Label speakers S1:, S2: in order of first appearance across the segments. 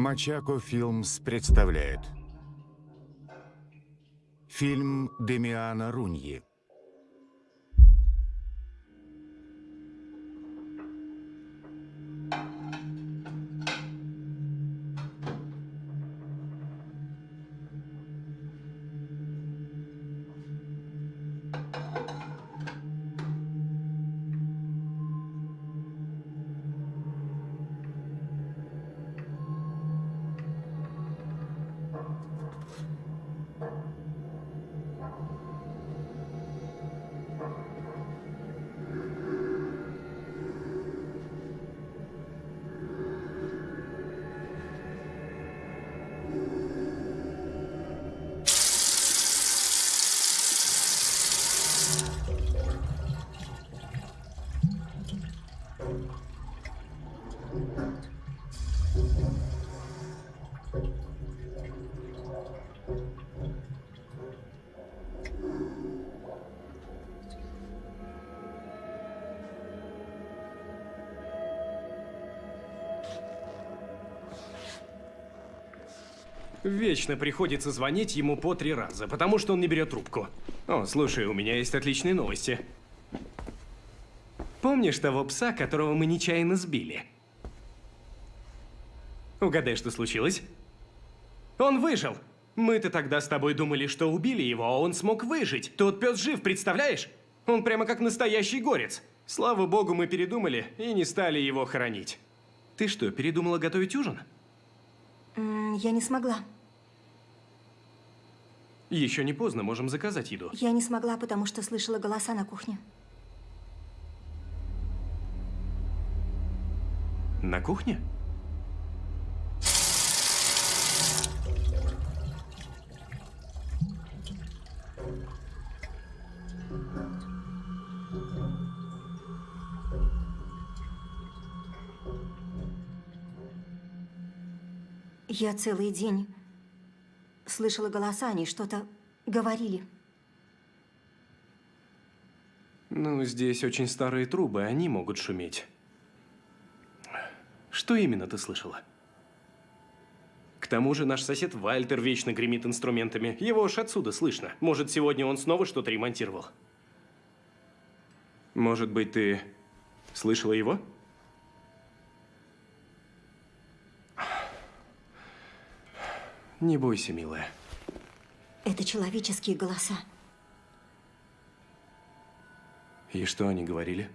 S1: Мачако Филмс представляет. Фильм Демиана Руньи
S2: Вечно приходится звонить ему по три раза, потому что он не берет трубку. О, слушай, у меня есть отличные новости. Помнишь того пса, которого мы нечаянно сбили? Угадай, что случилось? Он выжил! Мы-то тогда с тобой думали, что убили его, а он смог выжить. Тот пес жив, представляешь? Он прямо как настоящий горец. Слава богу, мы передумали и не стали его хоронить. Ты что, передумала готовить ужин?
S3: Я не смогла.
S2: Еще не поздно, можем заказать еду.
S3: Я не смогла, потому что слышала голоса на кухне.
S2: На кухне?
S3: Я целый день слышала голоса, они что-то говорили.
S2: Ну, здесь очень старые трубы, они могут шуметь. Что именно ты слышала? К тому же наш сосед Вальтер вечно гремит инструментами. Его уж отсюда слышно. Может, сегодня он снова что-то ремонтировал? Может быть, ты слышала его? Не бойся, милая.
S3: Это человеческие голоса.
S2: И что они говорили?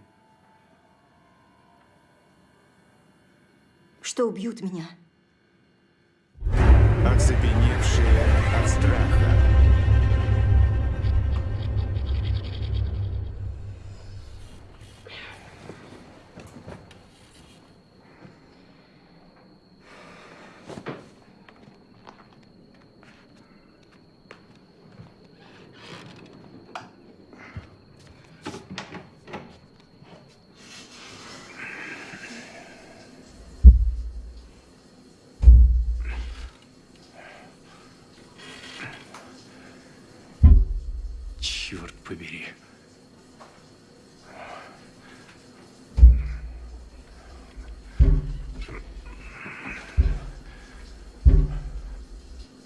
S3: Что убьют меня.
S1: Оцепеневшие от страха.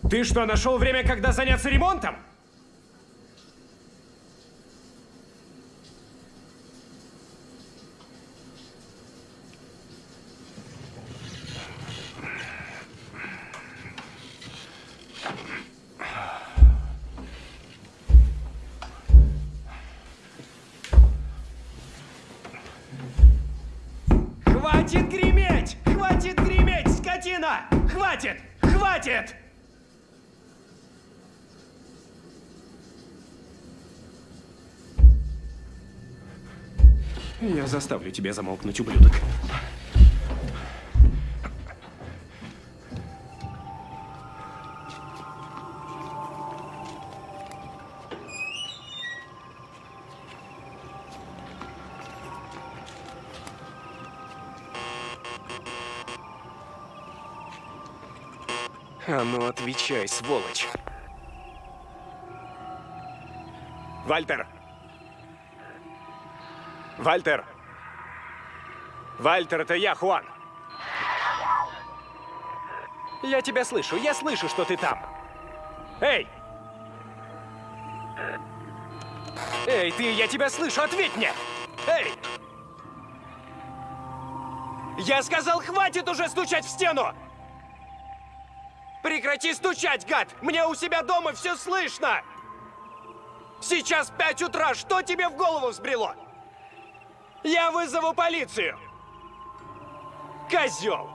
S2: Ты что, нашел время, когда заняться ремонтом? Хватит греметь! Хватит греметь, скотина! Хватит! Хватит! Заставлю тебя замолкнуть, ублюдок. А ну отвечай, сволочь. Вальтер! Вальтер! Вальтер, это я, Хуан! Я тебя слышу, я слышу, что ты там. Эй! Эй, ты, я тебя слышу, ответь мне! Эй! Я сказал, хватит уже стучать в стену! Прекрати стучать, гад! Мне у себя дома все слышно! Сейчас 5 утра, что тебе в голову взбрело? Я вызову полицию! Козел!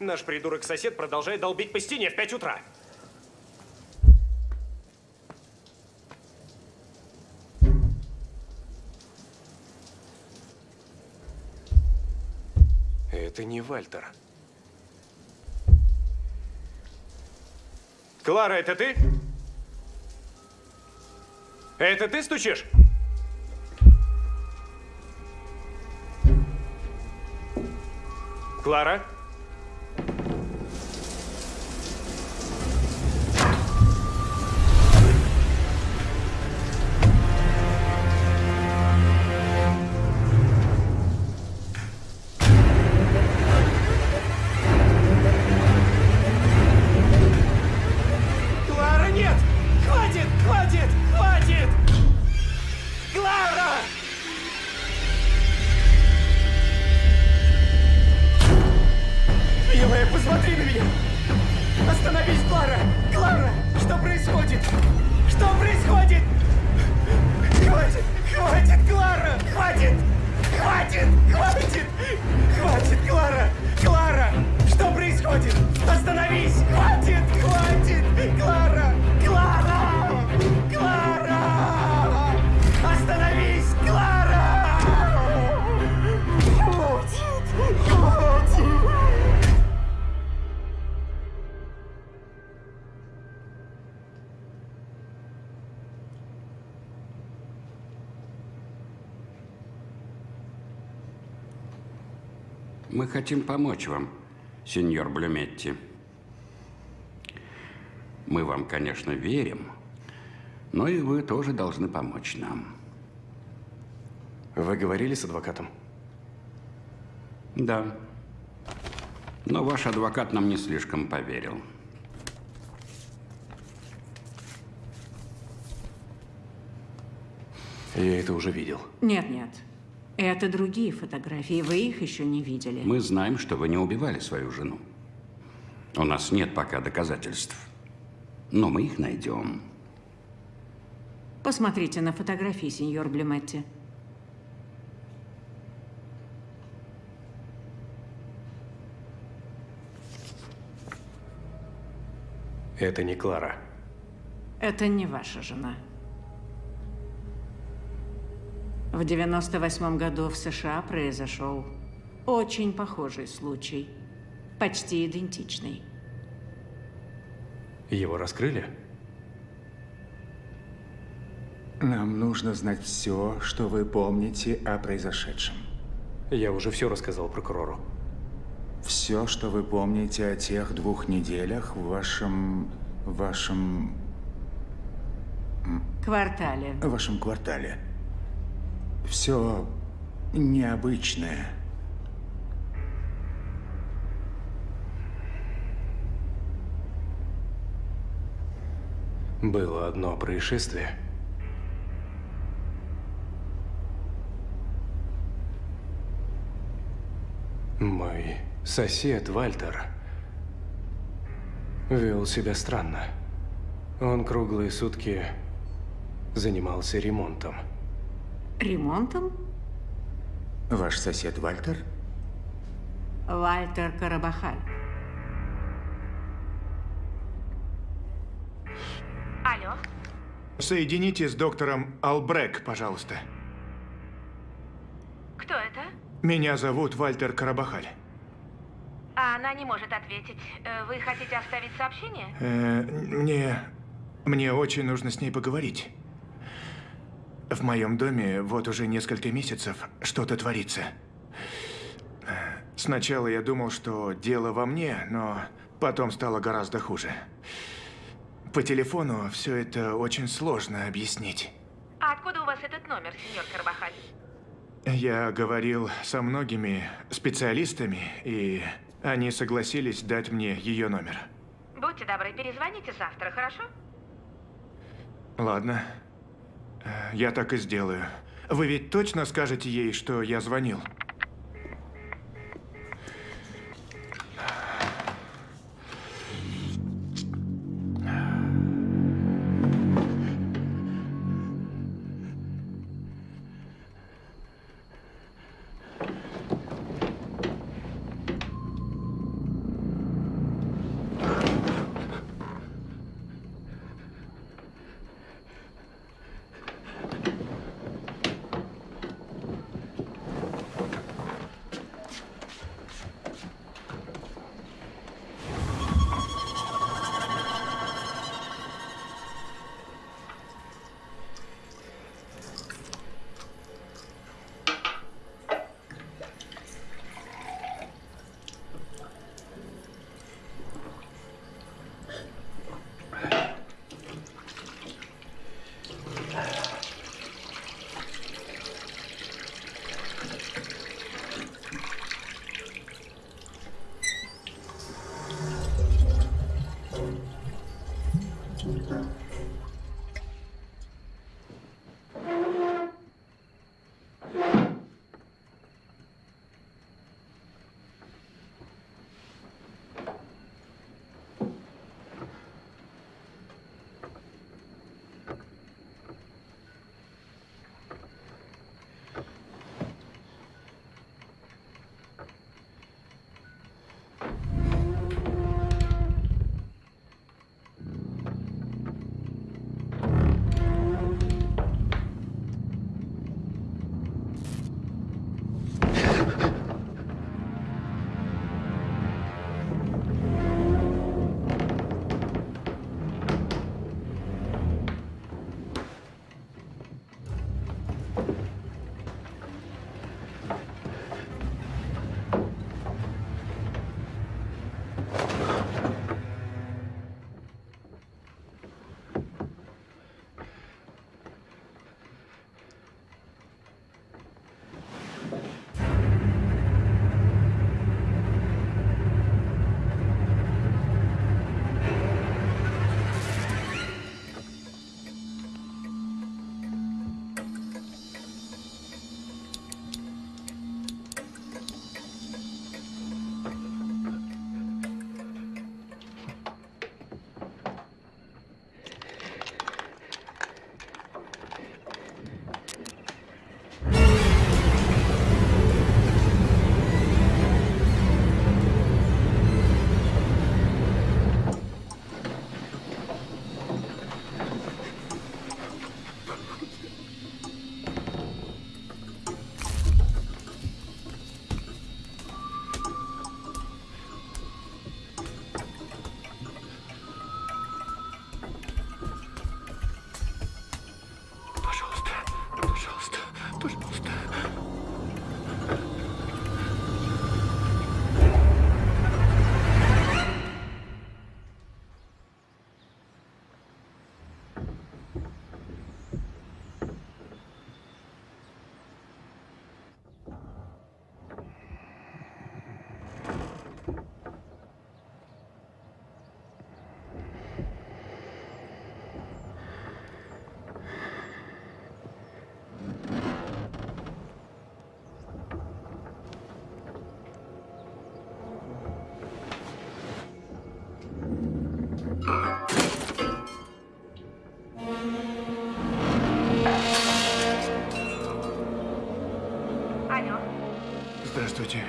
S2: Наш придурок-сосед продолжает долбить по стене в 5 утра. Это не Вальтер. Клара, это ты? Это ты стучишь? Клара?
S4: Хотим помочь вам, сеньор Блюметти. Мы вам, конечно, верим, но и вы тоже должны помочь нам.
S2: Вы говорили с адвокатом?
S4: Да. Но ваш адвокат нам не слишком поверил.
S2: Я это уже видел.
S5: Нет, нет. Это другие фотографии. Вы их еще не видели.
S4: Мы знаем, что вы не убивали свою жену. У нас нет пока доказательств. Но мы их найдем.
S5: Посмотрите на фотографии, сеньор Блюметти.
S2: Это не Клара.
S5: Это не ваша жена. В 98 году в США произошел очень похожий случай. Почти идентичный.
S2: Его раскрыли?
S1: Нам нужно знать все, что вы помните о произошедшем.
S2: Я уже все рассказал прокурору.
S1: Все, что вы помните о тех двух неделях в вашем... вашем...
S5: Квартале.
S1: в вашем квартале. Все необычное.
S2: Было одно происшествие. Мой сосед Вальтер вел себя странно. Он круглые сутки занимался ремонтом.
S5: Ремонтом?
S1: Ваш сосед Вальтер?
S5: Вальтер Карабахаль.
S6: Алло,
S7: Соедините с доктором Албрек, пожалуйста.
S6: кто это?
S7: Меня зовут Вальтер Карабахаль.
S6: А она не может ответить. Э, Вы хотите оставить сообщение?
S7: Э, мне... Мне очень нужно с ней поговорить. В моем доме вот уже несколько месяцев что-то творится. Сначала я думал, что дело во мне, но потом стало гораздо хуже. По телефону все это очень сложно объяснить.
S6: А
S3: Откуда у вас этот номер, сеньор Карбахаль?
S7: Я говорил со многими специалистами, и они согласились дать мне ее номер.
S3: Будьте добры, перезвоните завтра, хорошо?
S7: Ладно. Я так и сделаю. Вы ведь точно скажете ей, что я звонил?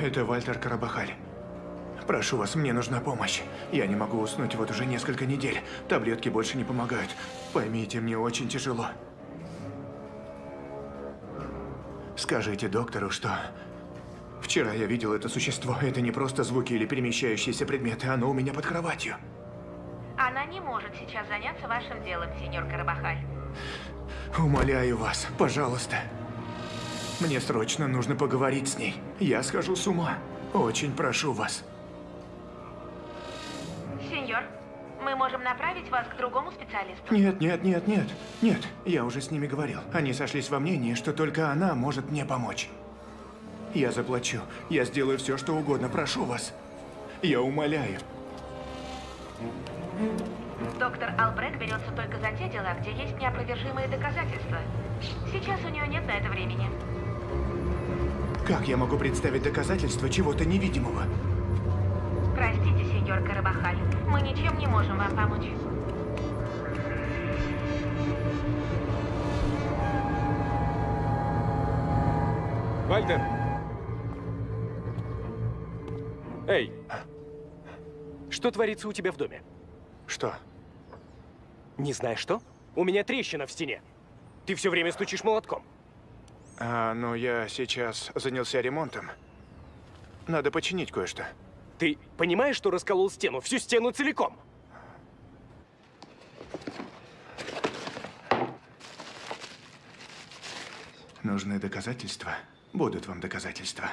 S7: Это Вальтер Карабахаль. Прошу вас, мне нужна помощь. Я не могу уснуть вот уже несколько недель. Таблетки больше не помогают. Поймите, мне очень тяжело. Скажите доктору, что... Вчера я видел это существо. Это не просто звуки или перемещающиеся предметы. Оно у меня под кроватью.
S3: она не может сейчас заняться вашим делом, сеньор Карабахаль.
S7: Умоляю вас, пожалуйста. Мне срочно нужно поговорить с ней. Я схожу с ума. Очень прошу вас.
S3: Сеньор, Мы можем направить вас к другому специалисту.
S7: Нет, нет, нет, нет. Нет, я уже с ними говорил. Они сошлись во мнении, что только она может мне помочь. Я заплачу. Я сделаю все, что угодно. Прошу вас. Я умоляю.
S3: Доктор Албрек берется только за те дела, где есть неопровержимые доказательства. Сейчас у нее нет на это времени.
S7: Как я могу представить доказательства чего-то невидимого?
S3: Простите, сеньор Карабахаль, мы ничем не можем вам помочь.
S2: Вальтер! Эй! Что творится у тебя в доме?
S7: Что?
S2: Не знаешь что? У меня трещина в стене. Ты все время стучишь молотком.
S7: А, ну я сейчас занялся ремонтом. Надо починить кое-что.
S2: Ты понимаешь, что расколол стену? Всю стену целиком?
S7: Нужны доказательства. Будут вам доказательства.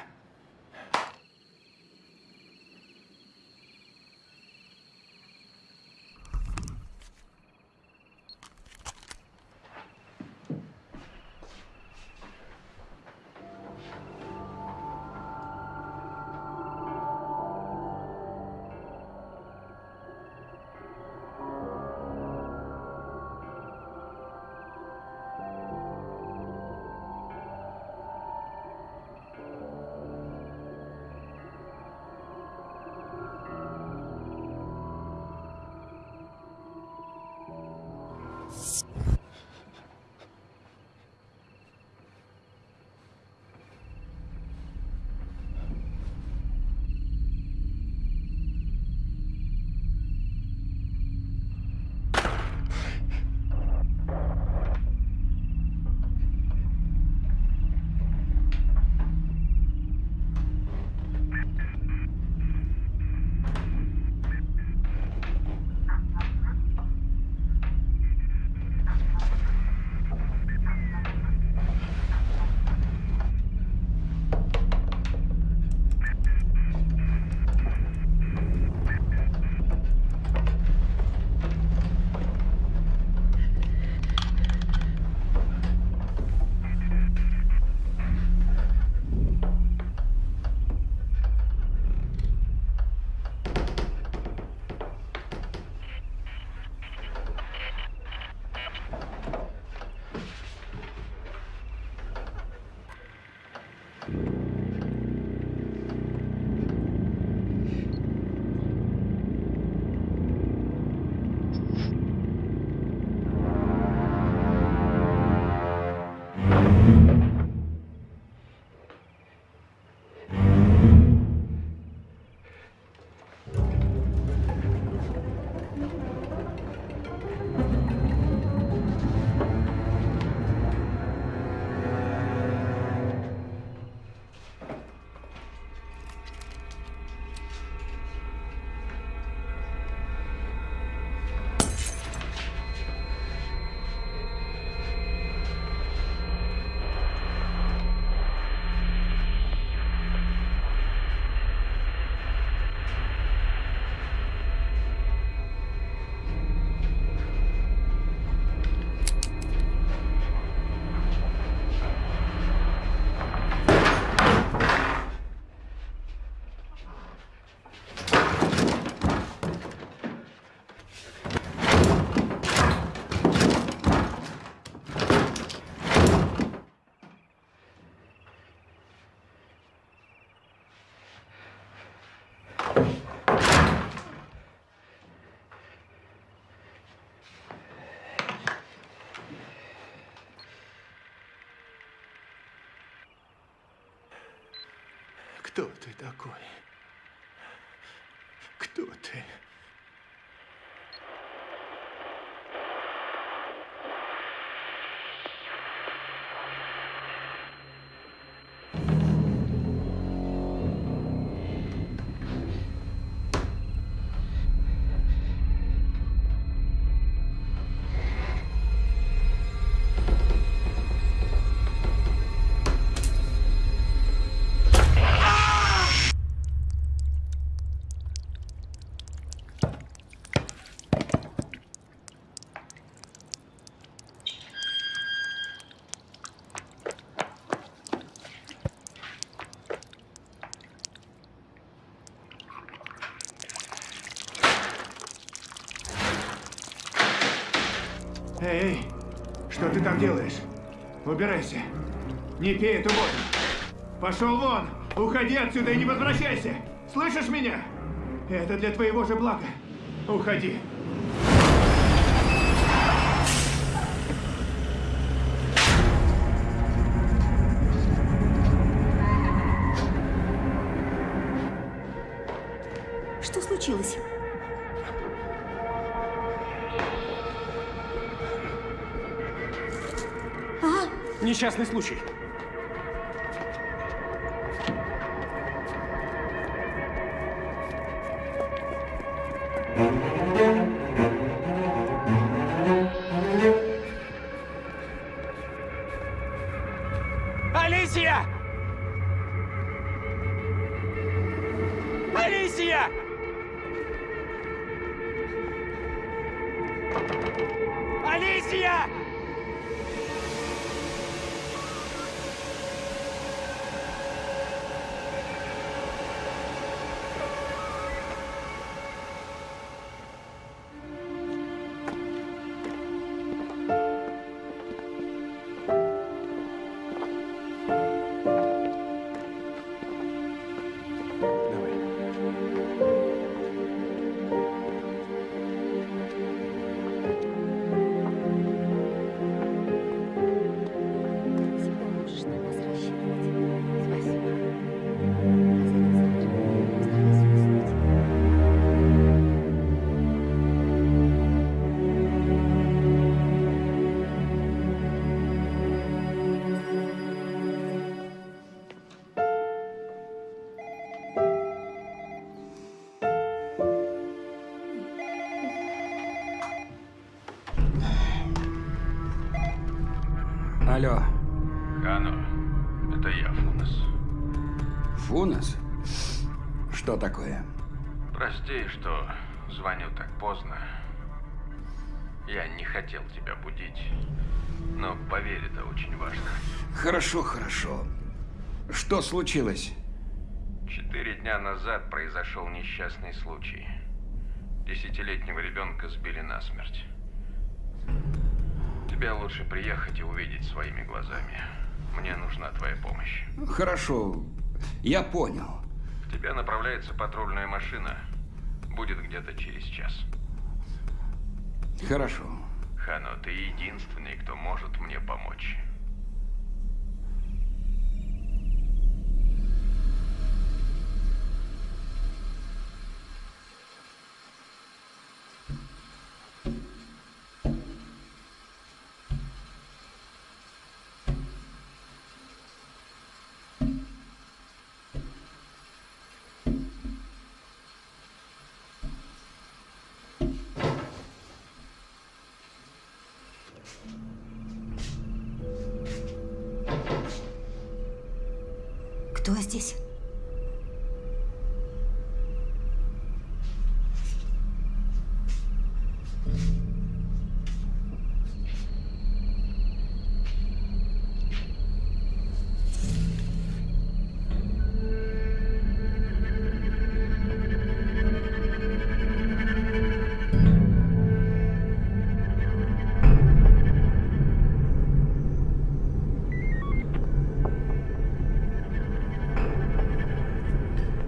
S7: Кто ты такой? Кто ты? Ты там делаешь? Убирайся. Не пей эту воду. Пошел вон! Уходи отсюда и не возвращайся! Слышишь меня? Это для твоего же блага. Уходи.
S3: Что случилось?
S2: Несчастный случай.
S4: Алло,
S8: Хано, это я, Фунес.
S4: Фунес? Что такое?
S8: Прости, что звоню так поздно. Я не хотел тебя будить. Но поверь, это очень важно.
S4: Хорошо, хорошо. Что случилось?
S8: Четыре дня назад произошел несчастный случай. Десятилетнего ребенка сбили насмерть. Тебе лучше приехать и увидеть своими глазами. Мне нужна твоя помощь.
S4: Хорошо, я понял.
S8: К тебе направляется патрульная машина. Будет где-то через час.
S4: Хорошо.
S8: Хано, ты единственный, кто может мне помочь.
S3: Здесь?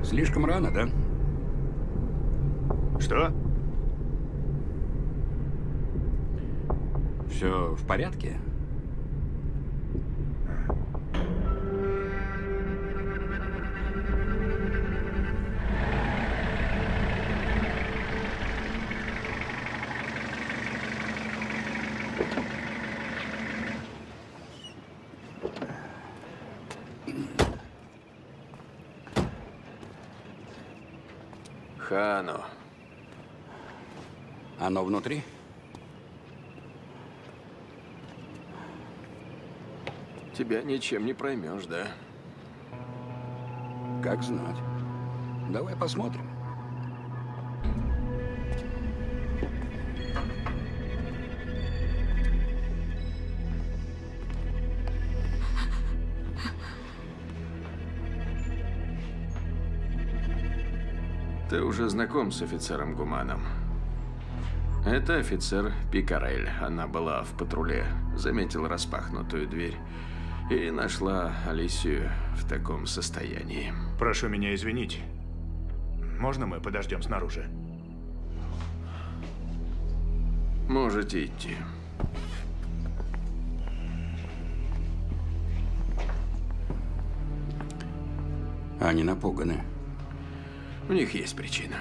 S4: Слишком рано, да?
S7: Что?
S4: Все в порядке? Внутри?
S8: тебя ничем не проймешь, да?
S4: Как знать. Давай посмотрим.
S8: Ты уже знаком с офицером Гуманом. Это офицер Пикарель. Она была в патруле, заметила распахнутую дверь и нашла Алисию в таком состоянии.
S7: Прошу меня извинить. Можно мы подождем снаружи?
S8: Можете идти.
S4: Они напуганы.
S8: У них есть причина.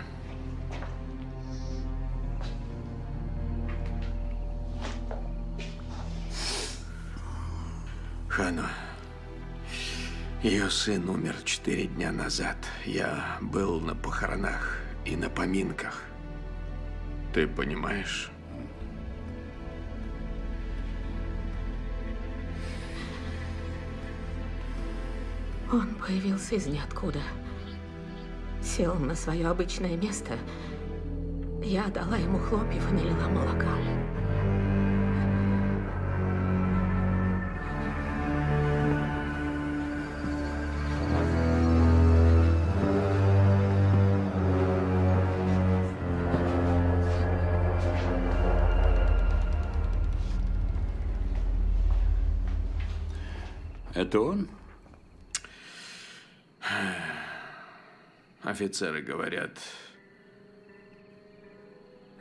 S8: Ее сын умер четыре дня назад. Я был на похоронах и на поминках. Ты понимаешь?
S3: Он появился из ниоткуда. Сел на свое обычное место. Я дала ему хлопьев и налила молока.
S4: Это он?
S8: Офицеры говорят,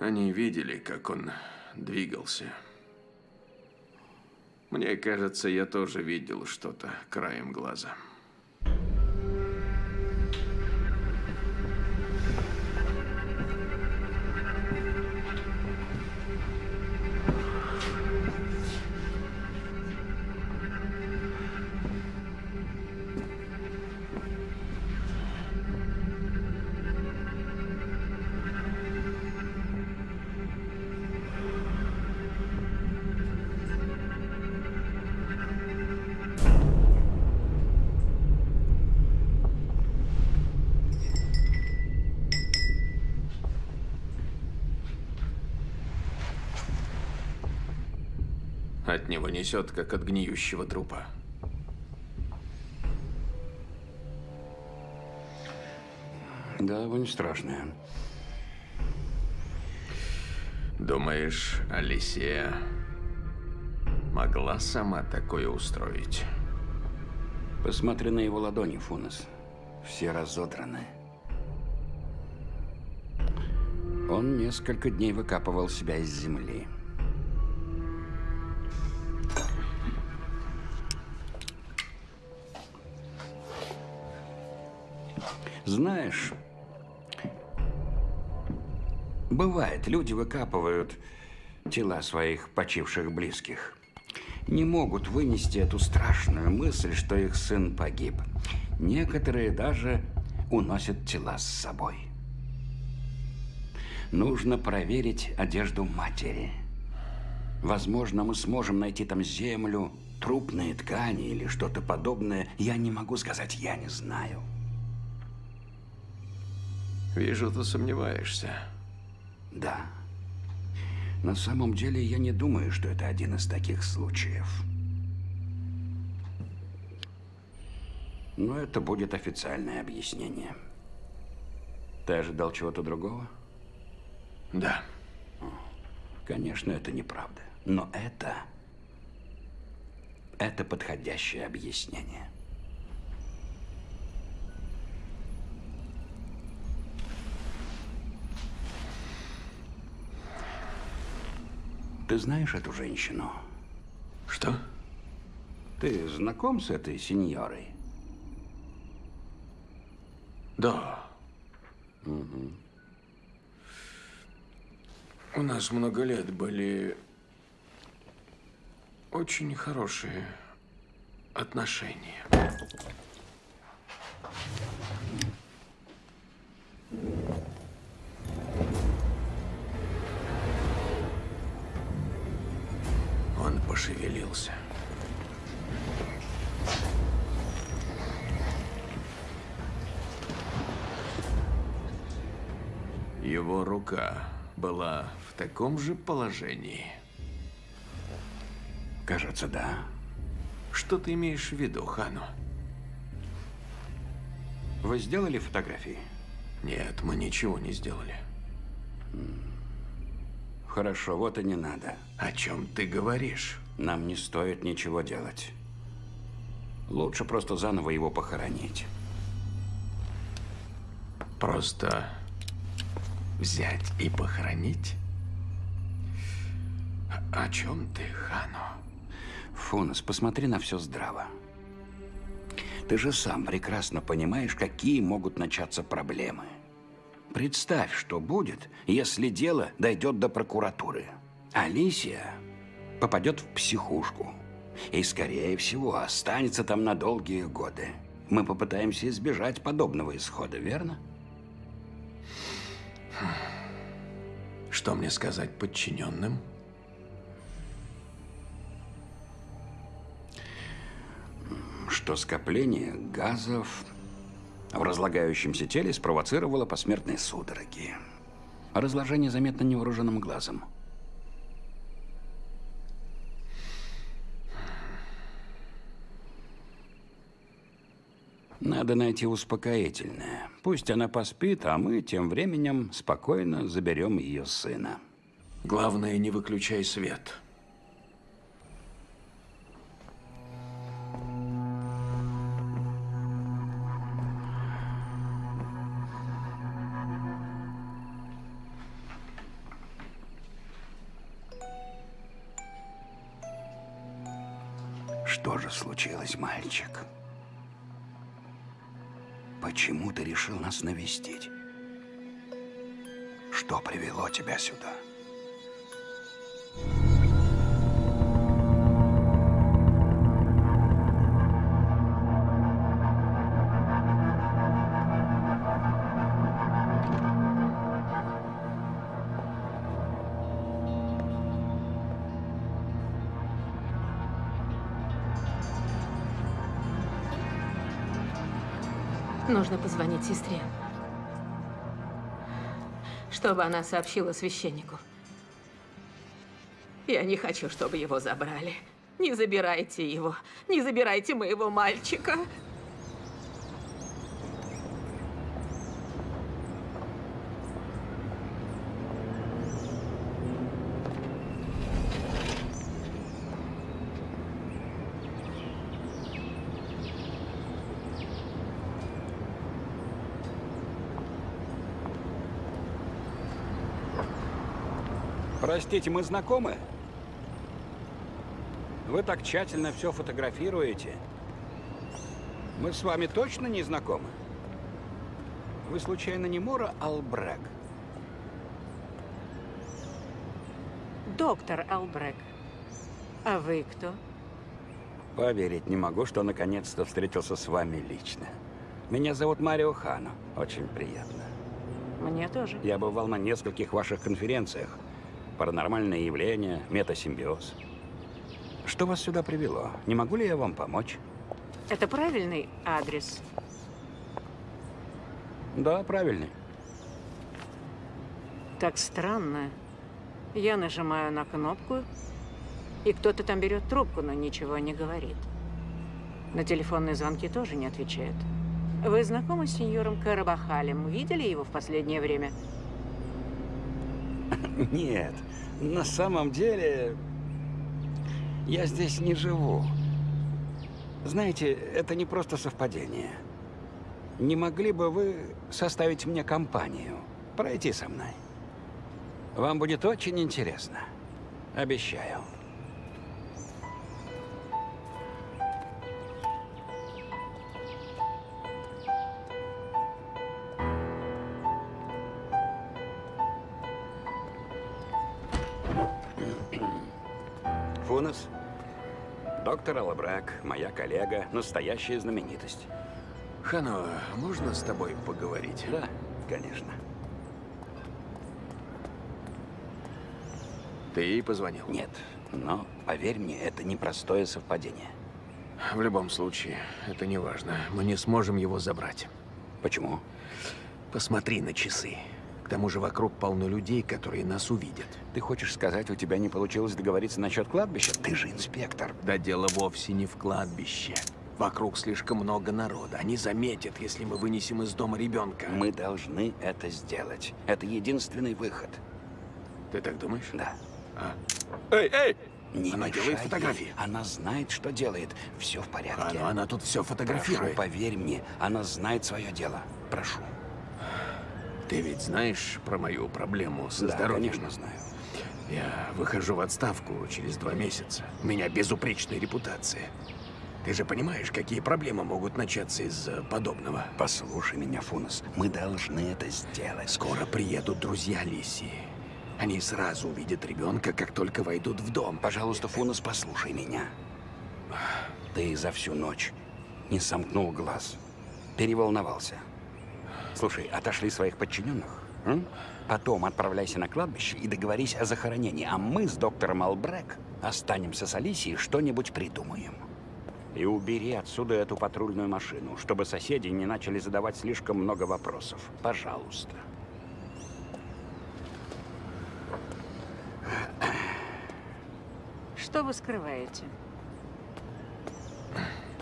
S8: они видели, как он двигался. Мне кажется, я тоже видел что-то краем глаза. От него несет, как от гниющего трупа.
S4: Да, вонь страшная.
S8: Думаешь, Алисия могла сама такое устроить?
S4: Посмотри на его ладони, Фунес. Все разодраны. Он несколько дней выкапывал себя из земли. Знаешь, бывает, люди выкапывают тела своих почивших близких. Не могут вынести эту страшную мысль, что их сын погиб. Некоторые даже уносят тела с собой. Нужно проверить одежду матери. Возможно, мы сможем найти там землю, трупные ткани или что-то подобное. Я не могу сказать, я не знаю.
S8: Вижу, ты сомневаешься.
S4: Да. На самом деле, я не думаю, что это один из таких случаев. Но это будет официальное объяснение. Ты ожидал чего-то другого?
S8: Да.
S4: Конечно, это неправда. Но это... Это подходящее объяснение. Ты знаешь эту женщину?
S8: Что?
S4: Ты знаком с этой сеньорой?
S8: Да. У нас много лет были очень хорошие отношения. Он пошевелился. Его рука была в таком же положении.
S4: Кажется, да.
S8: Что ты имеешь в виду, Хану?
S4: Вы сделали фотографии?
S8: Нет, мы ничего не сделали.
S4: Хорошо, вот и не надо.
S8: О чем ты говоришь?
S4: Нам не стоит ничего делать. Лучше просто заново его похоронить.
S8: Просто взять и похоронить? О чем ты, Хано?
S4: Фунас, посмотри на все здраво. Ты же сам прекрасно понимаешь, какие могут начаться проблемы. Представь, что будет, если дело дойдет до прокуратуры. Алисия попадет в психушку. И, скорее всего, останется там на долгие годы. Мы попытаемся избежать подобного исхода, верно?
S8: Что мне сказать подчиненным?
S4: Что скопление газов в разлагающемся теле спровоцировало посмертные судороги. Разложение заметно невооруженным глазом. Надо найти успокоительное. Пусть она поспит, а мы тем временем спокойно заберем ее сына.
S8: Главное, не выключай свет.
S4: Что же случилось, мальчик? Почему ты решил нас навестить? Что привело тебя сюда?
S3: Нужно позвонить сестре. Чтобы она сообщила священнику. Я не хочу, чтобы его забрали. Не забирайте его. Не забирайте моего мальчика.
S4: Простите, мы знакомы? Вы так тщательно все фотографируете. Мы с вами точно не знакомы? Вы случайно не Мора Албрек?
S5: Доктор Албрек. А вы кто?
S4: Поверить не могу, что наконец-то встретился с вами лично. Меня зовут Марио Хано. Очень приятно.
S5: Мне тоже.
S4: Я бывал на нескольких ваших конференциях. Паранормальные явления, метасимбиоз. Что вас сюда привело? Не могу ли я вам помочь?
S5: Это правильный адрес?
S4: Да, правильный.
S5: Так странно. Я нажимаю на кнопку, и кто-то там берет трубку, но ничего не говорит. На телефонные звонки тоже не отвечает. Вы знакомы с сеньором Карабахалем? Видели его в последнее время?
S4: Нет, на самом деле я здесь не живу. Знаете, это не просто совпадение. Не могли бы вы составить мне компанию? Пройти со мной? Вам будет очень интересно. Обещаю. Доктор Алабрак, моя коллега, настоящая знаменитость.
S8: Хано, можно с тобой поговорить?
S4: Да, конечно.
S8: Ты ей позвонил?
S4: Нет, но поверь мне, это непростое совпадение.
S8: В любом случае, это не важно. Мы не сможем его забрать.
S4: Почему?
S8: Посмотри на часы. К тому же вокруг полно людей, которые нас увидят.
S4: Ты хочешь сказать, у тебя не получилось договориться насчет кладбища? Ты же инспектор.
S8: Да дело вовсе не в кладбище. Вокруг слишком много народа. Они заметят, если мы вынесем из дома ребенка.
S4: Мы должны это сделать. Это единственный выход.
S8: Ты так думаешь?
S4: Да.
S8: Эй, эй!
S4: Не
S8: Она
S4: мешай
S8: делает
S4: ей.
S8: фотографии.
S4: Она знает, что делает. Все в
S8: А,
S4: порядке.
S8: ну она тут все
S4: Прошу,
S8: фотографирует.
S4: поверь мне, она знает свое дело. Прошу.
S8: Ты ведь знаешь про мою проблему со
S4: да,
S8: здоровьем?
S4: конечно, знаю.
S8: Я выхожу в отставку через два месяца. У меня безупречная репутация. Ты же понимаешь, какие проблемы могут начаться из-за подобного?
S4: Послушай меня, Фунос. Мы должны это сделать.
S8: Скоро приедут друзья Лисии. Они сразу увидят ребенка, как только войдут в дом.
S4: Пожалуйста, Фунос, послушай меня. Ты за всю ночь не сомкнул глаз. Переволновался. Слушай, отошли своих подчиненных. м? Потом отправляйся на кладбище и договорись о захоронении. А мы с доктором Албрек останемся с Алисией, что-нибудь придумаем. И убери отсюда эту патрульную машину, чтобы соседи не начали задавать слишком много вопросов. Пожалуйста.
S5: Что вы скрываете?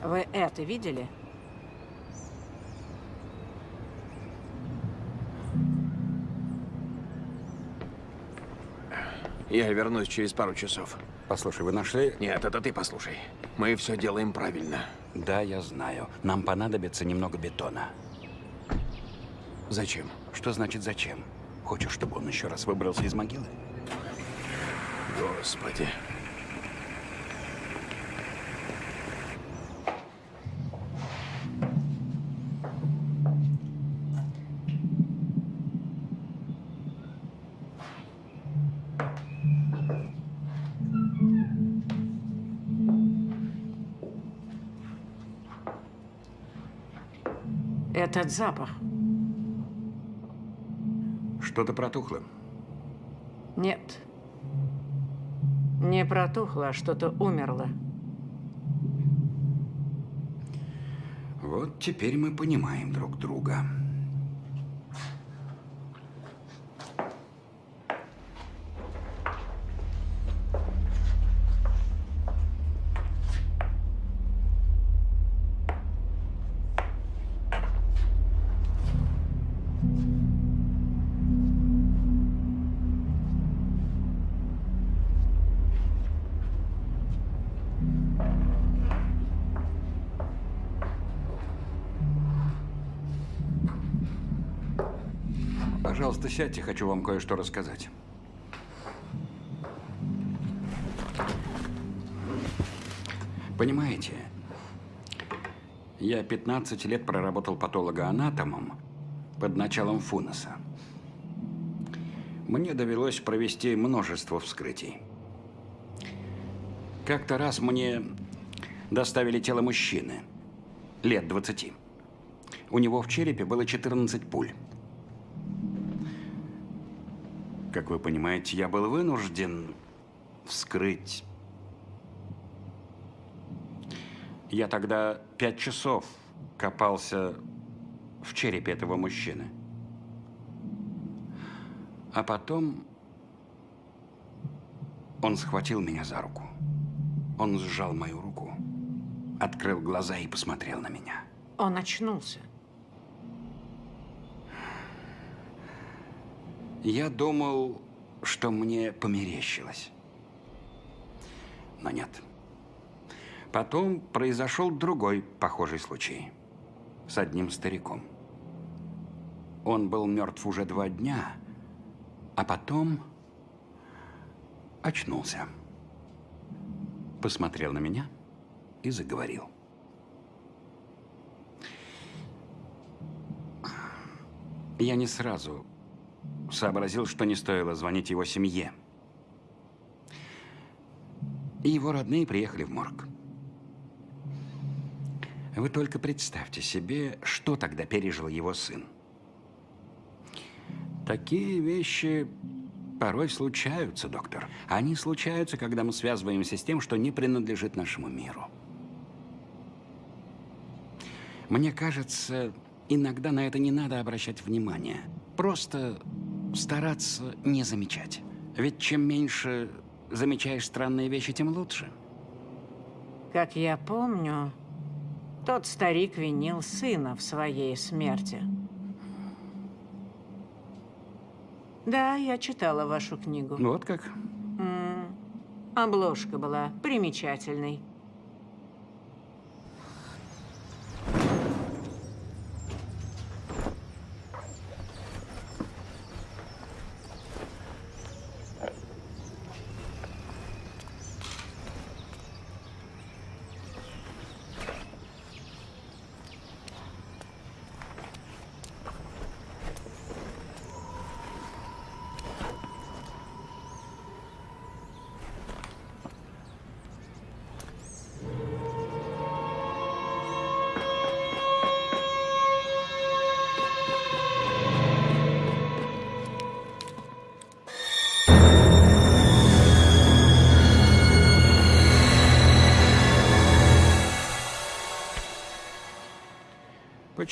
S5: Вы это видели?
S8: Я вернусь через пару часов.
S4: Послушай, вы нашли...
S8: Нет, это ты послушай. Мы все делаем правильно.
S4: Да, я знаю. Нам понадобится немного бетона.
S8: Зачем?
S4: Что значит зачем? Хочешь, чтобы он еще раз выбрался из могилы?
S8: Господи.
S5: Этот запах.
S4: Что-то протухло.
S5: Нет. Не протухло, а что-то умерло.
S4: Вот теперь мы понимаем друг друга. Пожалуйста, сядьте, хочу вам кое-что рассказать. Понимаете, я 15 лет проработал патологоанатомом под началом Фунеса. Мне довелось провести множество вскрытий. Как-то раз мне доставили тело мужчины, лет 20. У него в черепе было 14 пуль. Как вы понимаете, я был вынужден вскрыть. Я тогда пять часов копался в черепе этого мужчины. А потом он схватил меня за руку. Он сжал мою руку, открыл глаза и посмотрел на меня.
S5: Он очнулся.
S4: Я думал, что мне померещилось. Но нет. Потом произошел другой похожий случай. С одним стариком. Он был мертв уже два дня, а потом очнулся. Посмотрел на меня и заговорил. Я не сразу сообразил, что не стоило звонить его семье. И его родные приехали в морг. Вы только представьте себе, что тогда пережил его сын. Такие вещи порой случаются, доктор. Они случаются, когда мы связываемся с тем, что не принадлежит нашему миру. Мне кажется, иногда на это не надо обращать внимание. Просто стараться не замечать. Ведь чем меньше замечаешь странные вещи, тем лучше.
S5: Как я помню, тот старик винил сына в своей смерти. Да, я читала вашу книгу.
S4: Вот как?
S5: М, Обложка была примечательной.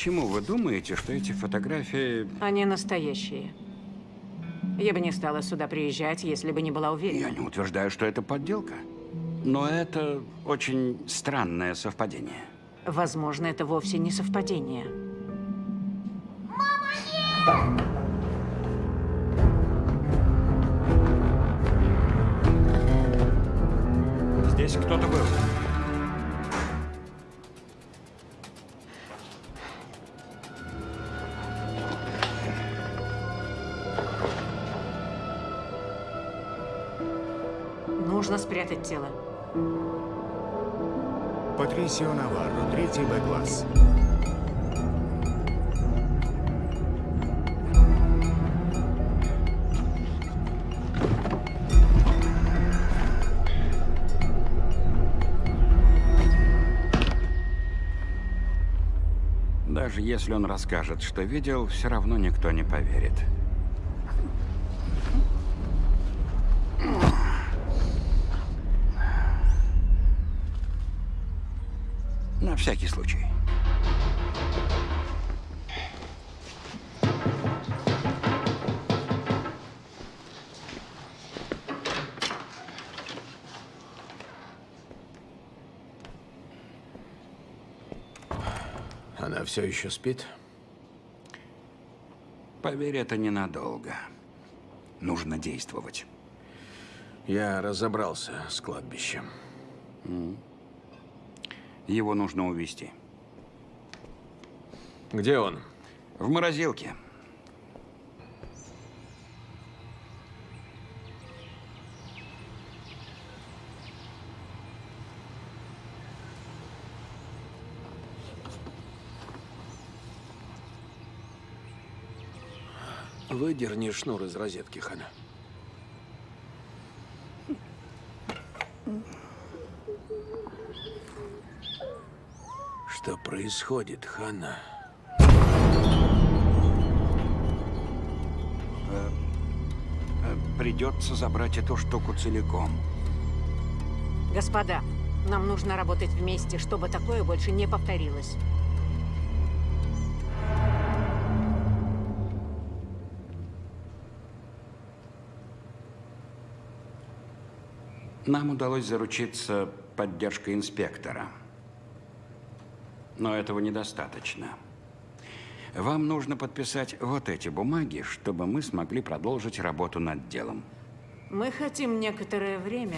S4: Почему вы думаете, что эти фотографии...
S5: Они настоящие. Я бы не стала сюда приезжать, если бы не была уверена.
S4: Я не утверждаю, что это подделка. Но это очень странное совпадение.
S5: Возможно, это вовсе не совпадение.
S4: Здесь кто-то был.
S5: Нужно спрятать тело.
S1: Патрисио Наварро, третий Б-класс.
S4: Даже если он расскажет, что видел, все равно никто не поверит. Всякий случай.
S8: Она все еще спит?
S4: Поверь, это ненадолго. Нужно действовать.
S8: Я разобрался с кладбищем.
S4: Его нужно увести.
S8: Где он?
S4: В морозилке.
S8: Выдерни шнур из розетки, Хана. Что происходит, Хана?
S4: Придется забрать эту штуку целиком.
S5: Господа, нам нужно работать вместе, чтобы такое больше не повторилось.
S4: Нам удалось заручиться поддержкой инспектора. Но этого недостаточно. Вам нужно подписать вот эти бумаги, чтобы мы смогли продолжить работу над делом.
S5: Мы хотим некоторое время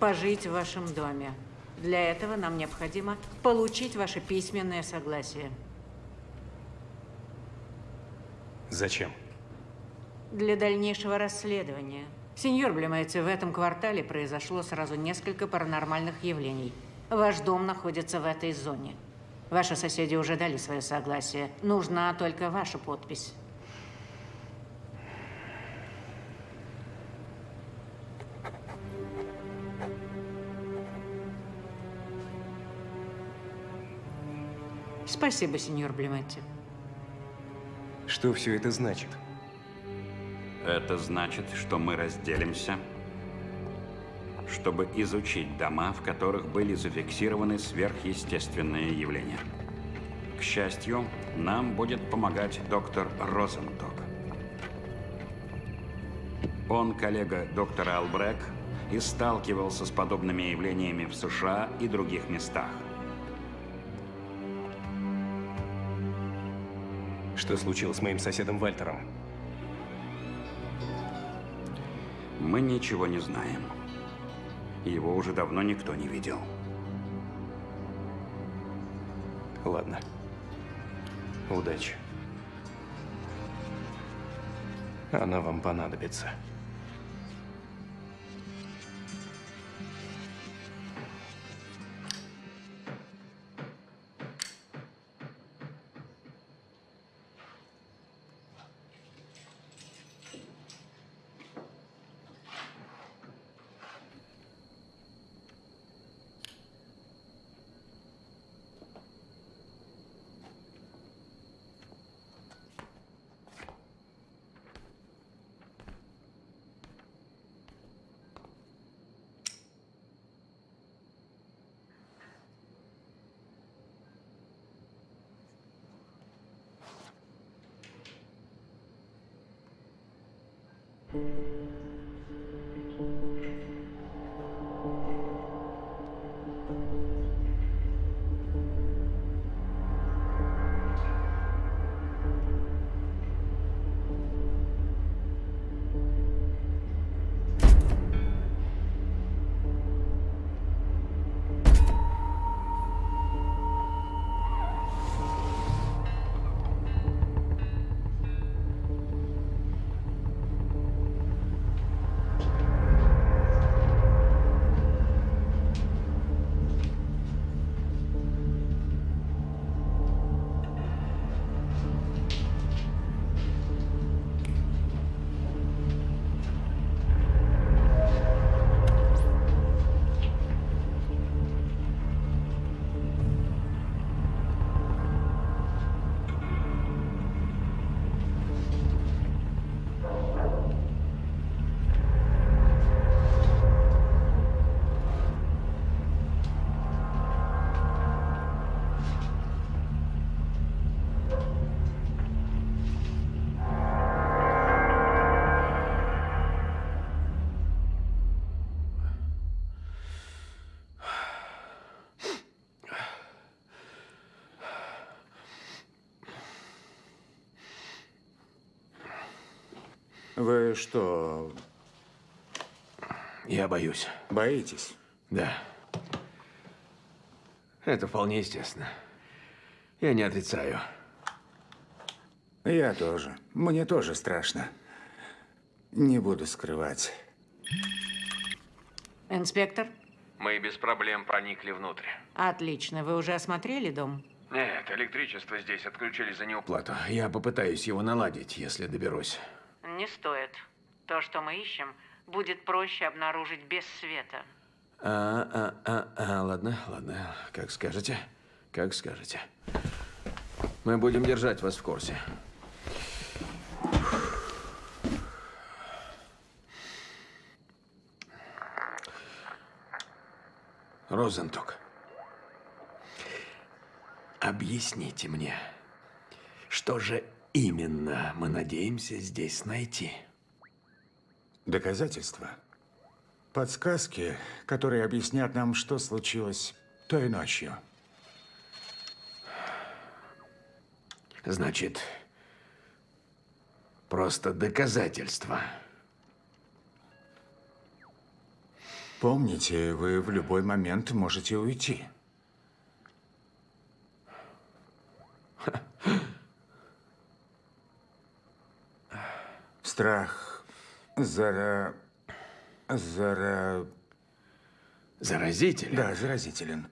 S5: пожить в вашем доме. Для этого нам необходимо получить ваше письменное согласие.
S2: Зачем?
S5: Для дальнейшего расследования. Сеньор Блемайте, в этом квартале произошло сразу несколько паранормальных явлений. Ваш дом находится в этой зоне. Ваши соседи уже дали свое согласие. Нужна только ваша подпись. Спасибо, сеньор Блеметти.
S2: Что все это значит?
S4: Это значит, что мы разделимся, чтобы изучить дома, в которых были зафиксированы сверхъестественные явления. К счастью, нам будет помогать доктор Розенток. Он коллега доктора Албрек и сталкивался с подобными явлениями в США и других местах.
S2: Что случилось с моим соседом Вальтером?
S4: Мы ничего не знаем. Его уже давно никто не видел.
S2: Ладно. Удачи. Она вам понадобится.
S1: Вы что,
S8: Я боюсь.
S1: боитесь?
S8: Да. Это вполне естественно. Я не отрицаю.
S1: Я тоже. Мне тоже страшно. Не буду скрывать.
S5: Инспектор?
S8: Мы без проблем проникли внутрь.
S5: Отлично. Вы уже осмотрели дом?
S8: Нет, электричество здесь отключили за неуплату. Я попытаюсь его наладить, если доберусь.
S5: Не стоит. То, что мы ищем, будет проще обнаружить без света.
S8: А, а, а, а, ладно, ладно. Как скажете. Как скажете. Мы будем держать вас в курсе. Розенток. Объясните мне, что же именно мы надеемся здесь найти?
S1: Доказательства. Подсказки, которые объяснят нам, что случилось той ночью.
S8: Значит, просто доказательства.
S1: Помните, вы в любой момент можете уйти. Страх зара... зара...
S8: Заразитель?
S1: Да, заразителен.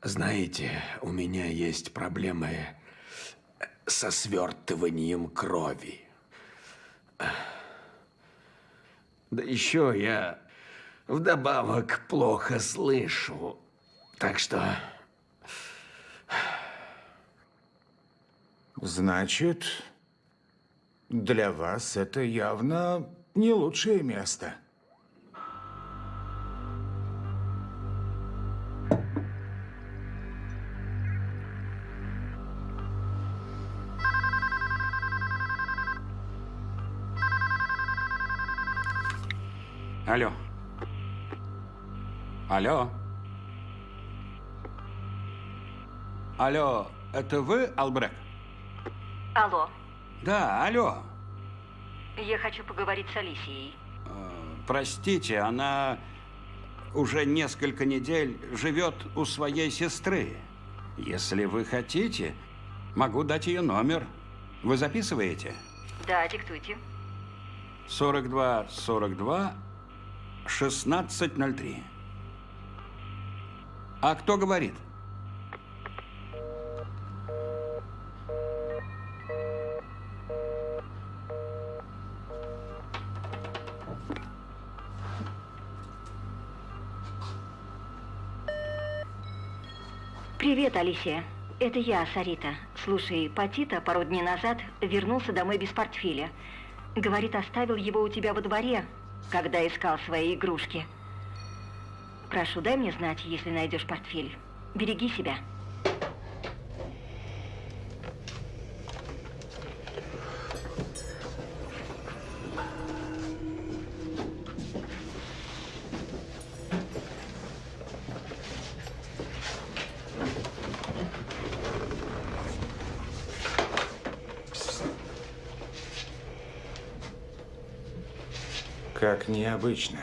S8: Знаете, у меня есть проблемы со свертыванием крови. Да еще я вдобавок плохо слышу. Так что
S1: Значит, для вас это явно не лучшее место.
S4: Алло. Алло. Алло. это вы, Албрек?
S6: Алло,
S4: Да, алло.
S6: я хочу поговорить с Алисией.
S4: Простите, она уже несколько недель живет у своей сестры. Если вы хотите, могу дать ее номер. Вы записываете?
S6: Да, диктуйте.
S4: 42 42 1603. А кто говорит?
S6: Привет, Алисия. Это я, Сарита. Слушай, Патита пару дней назад вернулся домой без портфеля. Говорит, оставил его у тебя во дворе, когда искал свои игрушки. Прошу, дай мне знать, если найдешь портфель. Береги себя.
S9: Как необычно.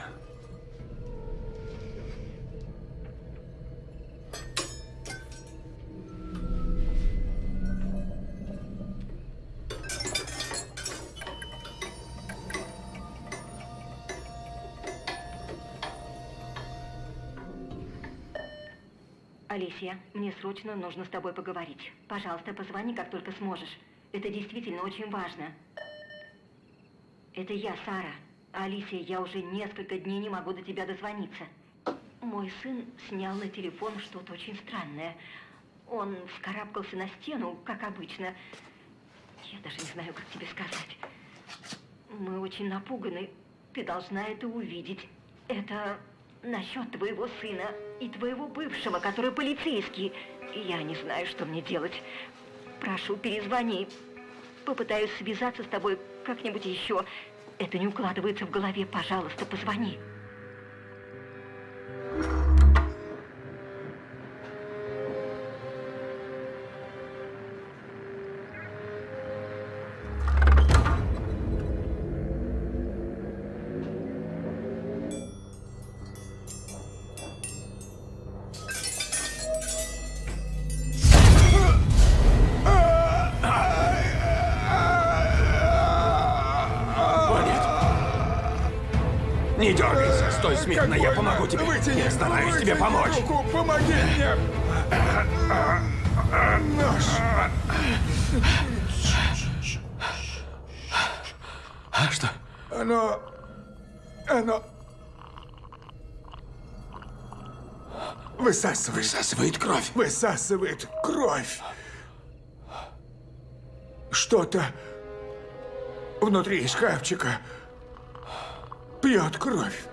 S6: Алисия, мне срочно нужно с тобой поговорить. Пожалуйста, позвони, как только сможешь. Это действительно очень важно. Это я, Сара. Алисия, я уже несколько дней не могу до тебя дозвониться. Мой сын снял на телефон что-то очень странное. Он вскарабкался на стену, как обычно. Я даже не знаю, как тебе сказать. Мы очень напуганы. Ты должна это увидеть. Это насчет твоего сына и твоего бывшего, который полицейский. Я не знаю, что мне делать. Прошу, перезвони. Попытаюсь связаться с тобой как-нибудь еще. Это не укладывается в голове. Пожалуйста, позвони.
S8: Смирно, я помогу тебе. Я стараюсь тебе помочь.
S1: Руку, помоги мне! Нож!
S8: А что?
S1: Оно... Оно... Высасывает.
S8: Высасывает кровь.
S1: Высасывает кровь. Что-то внутри шкафчика пьет кровь.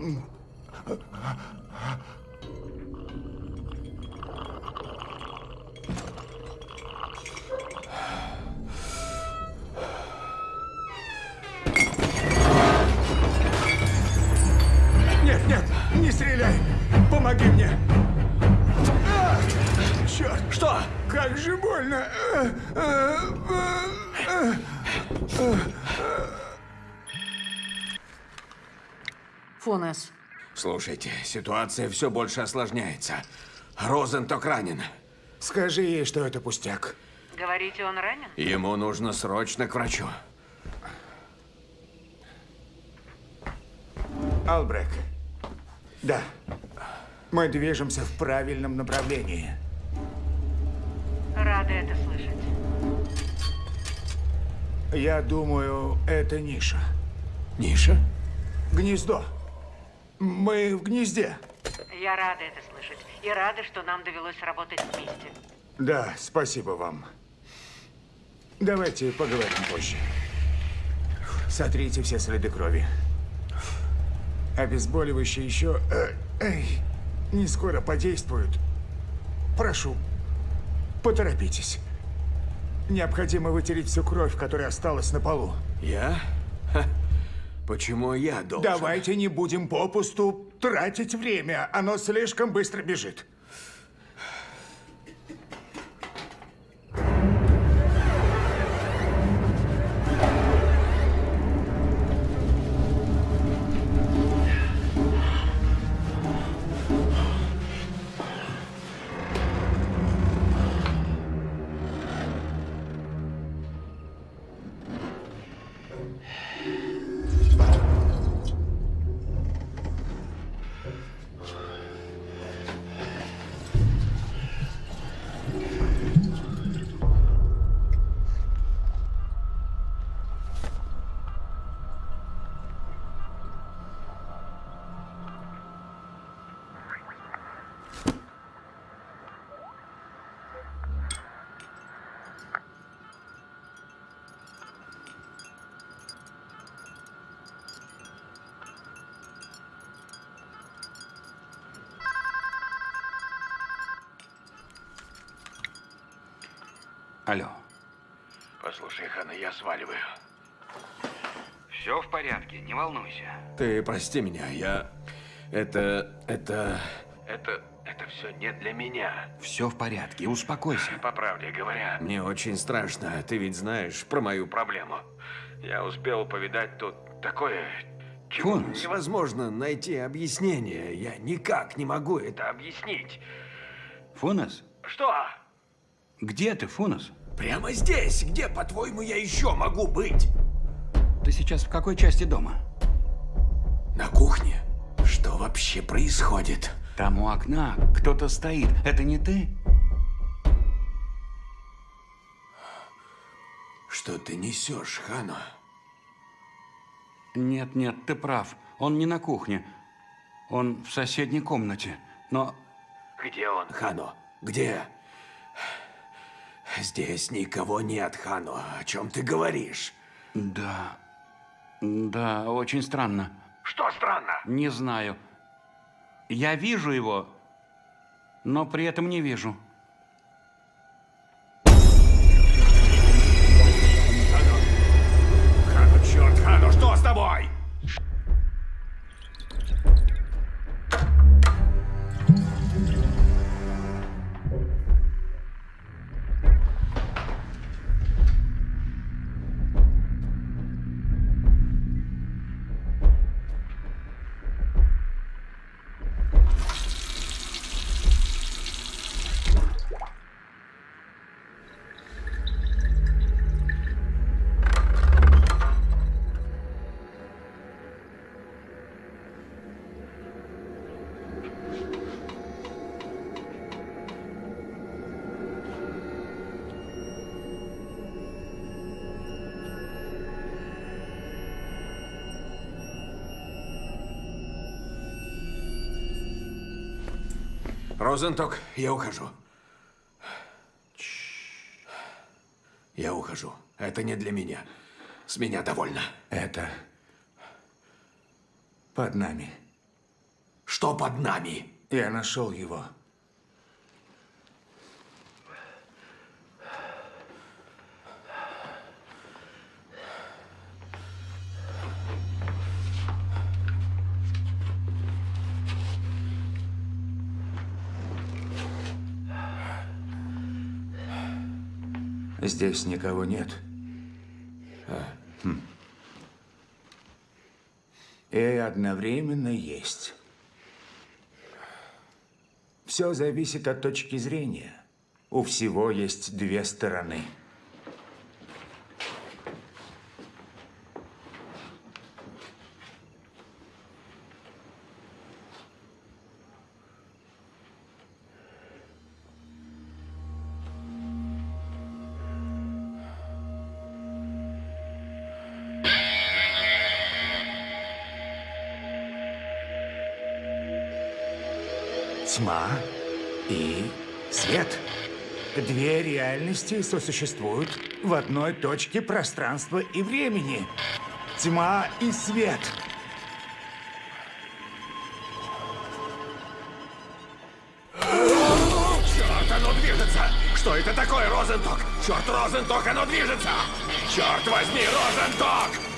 S1: Нет, нет, не стреляй! Помоги мне! А, черт!
S8: Что?
S1: Как же больно! А, а, а, а.
S5: Фонес,
S8: Слушайте, ситуация все больше осложняется. Розенток ранен.
S1: Скажи ей, что это пустяк.
S5: говорите, он ранен?
S8: Ему нужно срочно к врачу.
S1: Албрек. Да. Мы движемся в правильном направлении.
S5: Рада это слышать.
S1: Я думаю, это ниша.
S8: Ниша?
S1: Гнездо. Мы в гнезде.
S5: Я рада это слышать. И рада, что нам довелось работать вместе.
S1: Да, спасибо вам. Давайте поговорим позже. Сотрите все следы крови. Обезболивающие еще э, эй, не скоро подействуют. Прошу, поторопитесь. Необходимо вытереть всю кровь, которая осталась на полу.
S8: Я? Ха. Почему я должен?
S1: Давайте не будем попусту тратить время. Оно слишком быстро бежит.
S4: Не волнуйся.
S8: Ты прости меня, я... Это... это... Это... Это все не для меня.
S4: Все в порядке, успокойся.
S8: По правде говоря, мне очень страшно. Ты ведь знаешь про мою проблему. Я успел повидать тут такое, чему
S4: Фунс.
S8: невозможно найти объяснение. Я никак не могу это объяснить.
S4: Фунес?
S8: Что?
S4: Где ты, Фунес?
S8: Прямо здесь? Где, по-твоему, я еще могу быть?
S4: Ты сейчас в какой части дома?
S8: На кухне? Что вообще происходит?
S4: Там у окна кто-то стоит. Это не ты?
S8: Что ты несешь, Хано?
S4: Нет, нет, ты прав. Он не на кухне. Он в соседней комнате. Но
S8: Где он? Хано, где? Здесь никого нет, Хано. О чем ты говоришь?
S4: да, да, очень странно.
S8: Что странно?
S4: Не знаю. Я вижу его, но при этом не вижу.
S8: Хано, черт, Хано, что с тобой? Розенток, я ухожу. Я ухожу. Это не для меня. С меня довольно.
S1: Это под нами.
S8: Что под нами?
S1: Я нашел его. Здесь никого нет. Хм. И одновременно есть. Все зависит от точки зрения. У всего есть две стороны. Две реальности сосуществуют в одной точке пространства и времени. Тьма и свет.
S8: Черт, оно движется! Что это такое, Розенток? Черт, Розенток, оно движется! Черт возьми, Розенток!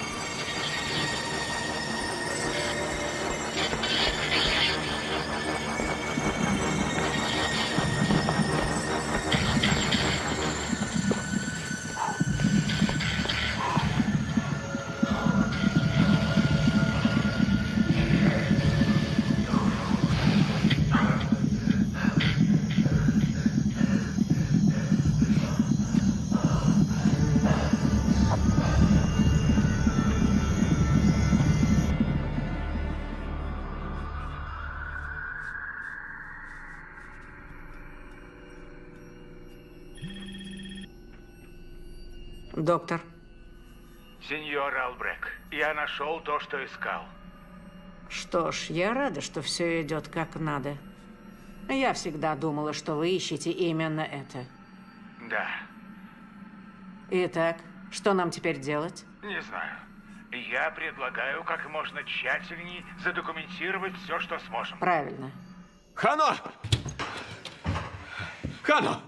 S5: Доктор,
S10: Сеньор Албрек, я нашел то, что искал.
S5: что ж, я рада, что все идет как надо. Я всегда думала, что вы ищете именно это.
S10: Да,
S5: Итак, что нам теперь делать?
S10: не знаю. Я предлагаю как можно тщательнее задокументировать все, что сможем.
S5: Правильно.
S8: Хано! Хано!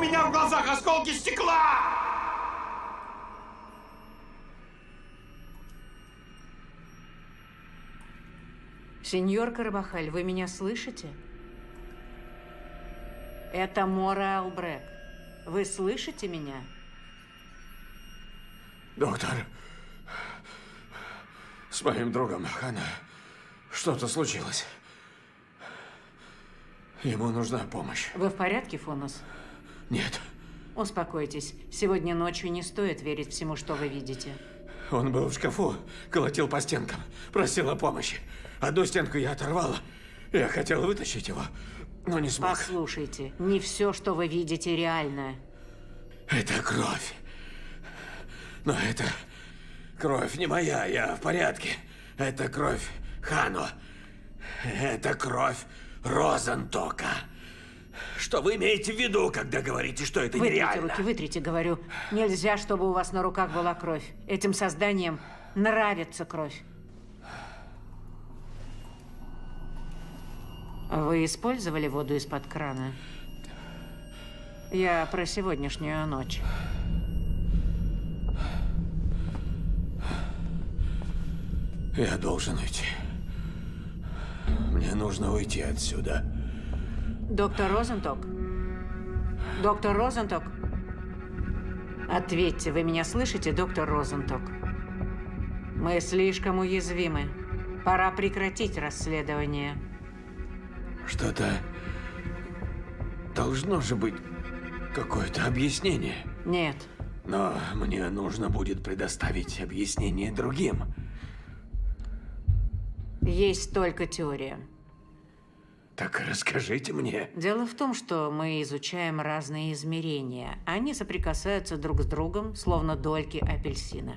S4: Меня в глазах осколки стекла!
S5: Сеньор Карабахаль, вы меня слышите? Это Мора Албрек. Вы слышите меня?
S8: Доктор, с моим другом Хана что-то случилось. Ему нужна помощь.
S5: Вы в порядке, Фонус?
S8: Нет,
S5: Успокойтесь. Сегодня ночью не стоит верить всему, что вы видите.
S8: он был в шкафу, колотил по стенкам, просил о помощи. Одну стенку я оторвал. Я хотел вытащить его, но не смог.
S5: Послушайте, не все, что вы видите, реально.
S8: Это кровь. Но это кровь не моя, я в порядке. Это кровь Хано. Это кровь Розентока. Что вы имеете в виду, когда говорите, что это
S5: Вытрите
S8: нереально?
S5: руки, вытрите, говорю. Нельзя, чтобы у вас на руках была кровь. Этим созданиям нравится кровь. Вы использовали воду из-под крана? Я про сегодняшнюю ночь.
S8: Я должен уйти. Мне нужно уйти отсюда.
S5: Доктор Розенток? Доктор Розенток? Ответьте, вы меня слышите, доктор Розенток? Мы слишком уязвимы. Пора прекратить расследование.
S8: Что-то... Должно же быть какое-то объяснение.
S5: Нет.
S8: Но мне нужно будет предоставить объяснение другим.
S5: Есть только теория.
S8: Так расскажите мне.
S5: Дело в том, что мы изучаем разные измерения. Они соприкасаются друг с другом, словно дольки апельсина.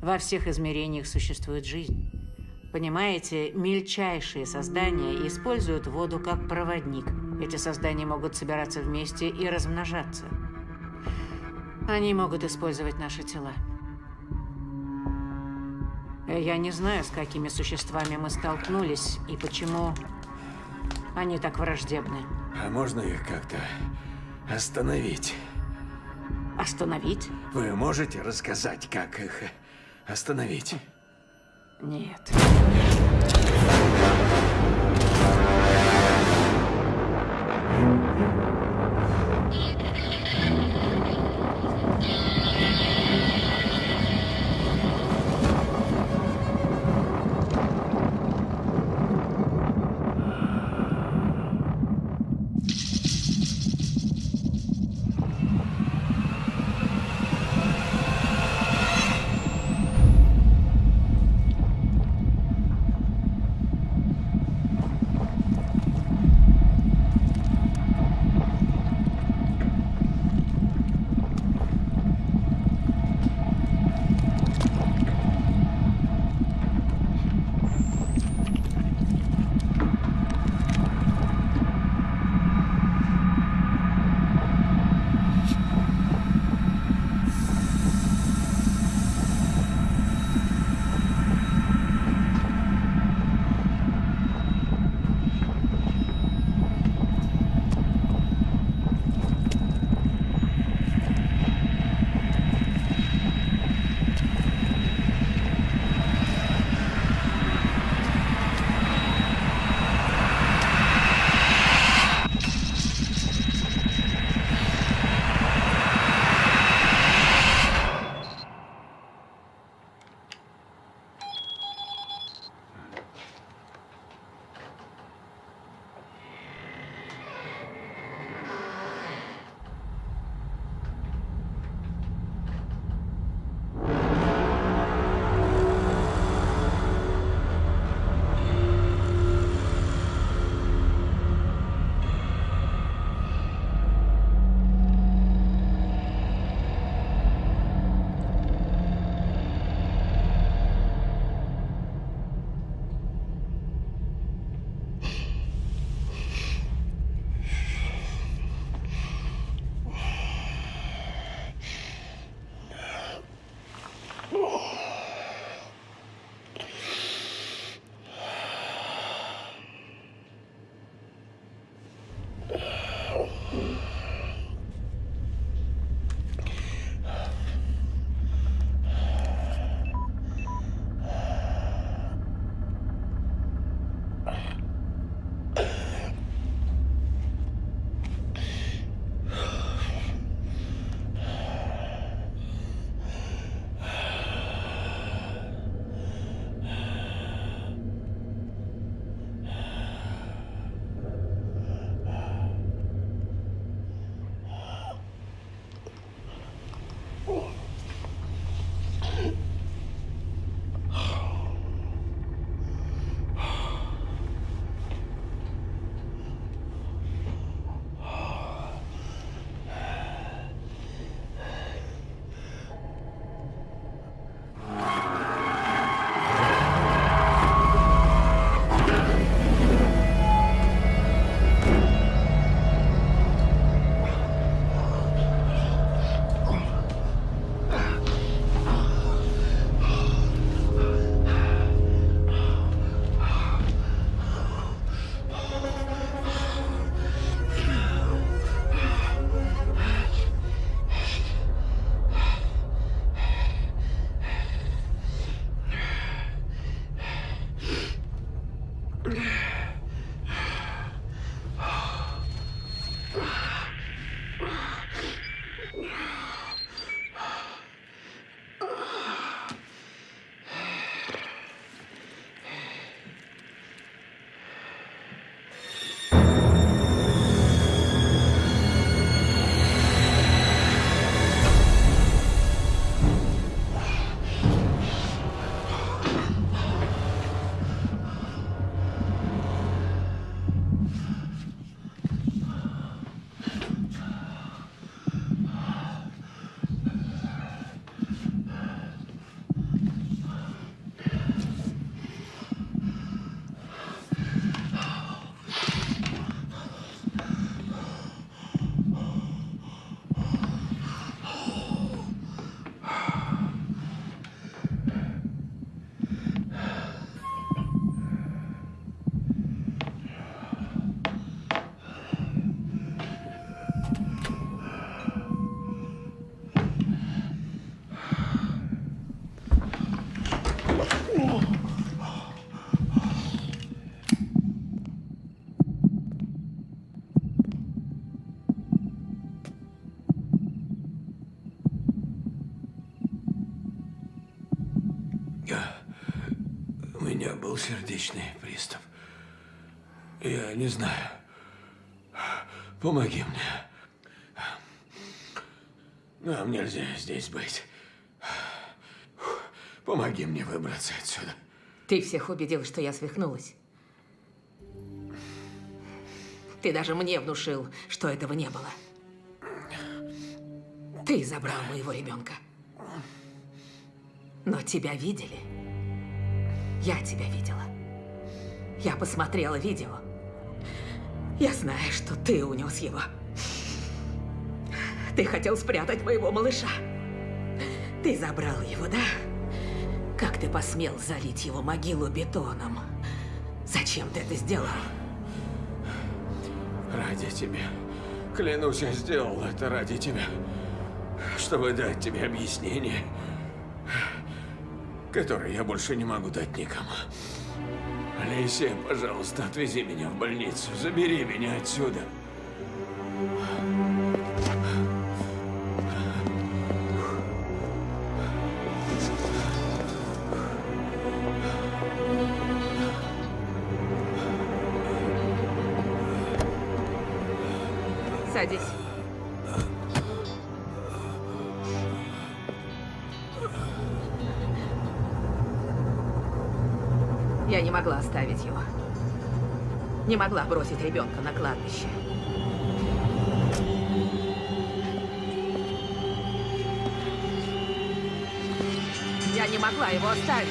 S5: Во всех измерениях существует жизнь. Понимаете, мельчайшие создания используют воду как проводник. Эти создания могут собираться вместе и размножаться. Они могут использовать наши тела. Я не знаю, с какими существами мы столкнулись и почему Они так враждебны.
S8: А можно их как-то остановить?
S5: Остановить?
S8: Вы можете рассказать, как их остановить?
S5: Нет.
S8: меня был сердечный приступ. Я не знаю. Помоги мне. Нам нельзя здесь быть. Помоги мне выбраться отсюда.
S3: Ты всех убедил, что я свихнулась. Ты даже мне внушил, что этого не было. Ты забрал моего ребенка. Но тебя видели. Я тебя видела. Я посмотрела видео. Я знаю, что ты унес его. Ты хотел спрятать моего малыша. Ты забрал его, да? Как ты посмел залить его могилу бетоном? Зачем ты это сделал?
S8: Ради тебя. Клянусь, я сделал это ради тебя. Чтобы дать тебе объяснение, которое я больше не могу дать никому. Алисия, пожалуйста, отвези меня в больницу. Забери меня отсюда.
S3: Не могла бросить ребенка на кладбище. Я не могла его оставить.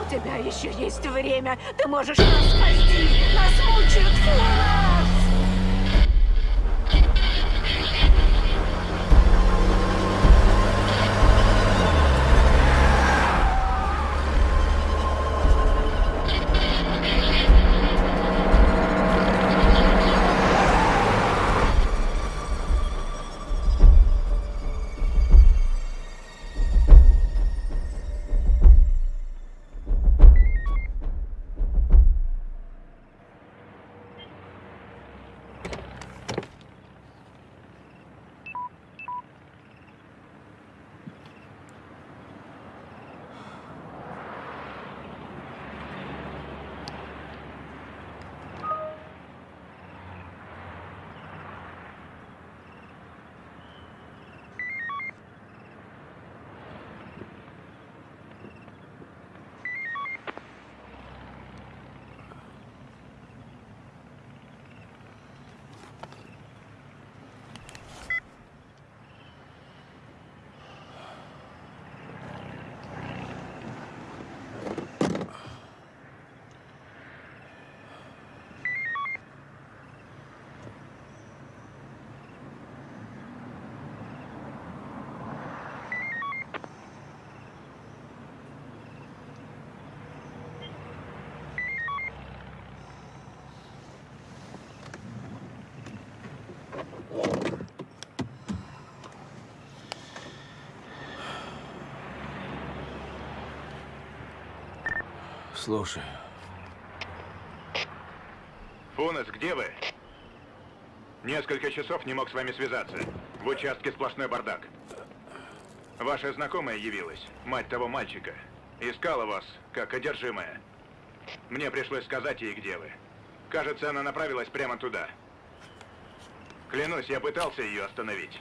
S5: У тебя еще есть время. Ты можешь нас спасти. Нас мучают Фулас!
S8: Слушай,
S7: Фунес, где вы? Несколько часов не мог с вами связаться. В участке сплошной бардак. Ваша знакомая явилась, мать того мальчика. Искала вас, как одержимая. Мне пришлось сказать ей, где вы. Кажется, она направилась прямо туда. Клянусь, я пытался ее остановить.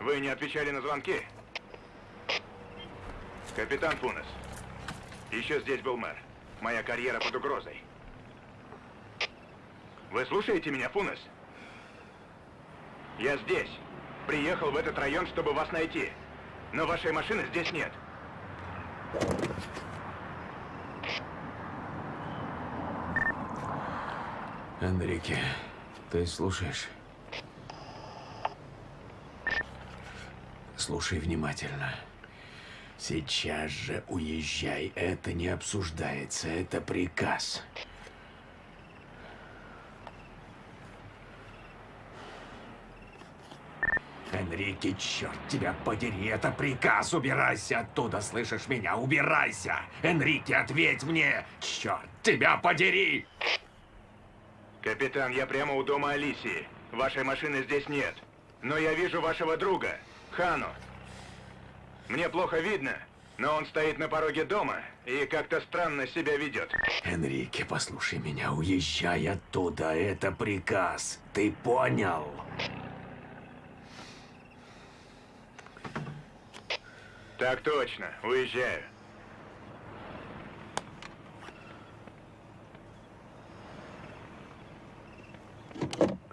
S7: Вы не отвечали на звонки? Капитан Фунес, еще здесь был мэр. Моя карьера под угрозой. Вы слушаете меня, Фунес? Я здесь. Приехал в этот район, чтобы вас найти. Но вашей машины здесь нет.
S8: Энрике, ты слушаешь? Слушай внимательно. Сейчас же уезжай. Это не обсуждается. Это приказ. Энрике, черт тебя подери, это приказ, убирайся оттуда, слышишь меня, убирайся! Энрике, ответь мне, черт тебя подери!
S7: Капитан, я прямо у дома Алисии. Вашей машины здесь нет. Но я вижу вашего друга, Хану. Мне плохо видно, но он стоит на пороге дома и как-то странно себя ведет.
S8: Энрике, послушай меня, уезжай оттуда, это приказ, ты понял?
S7: Так точно, уезжаю.
S8: Алисия!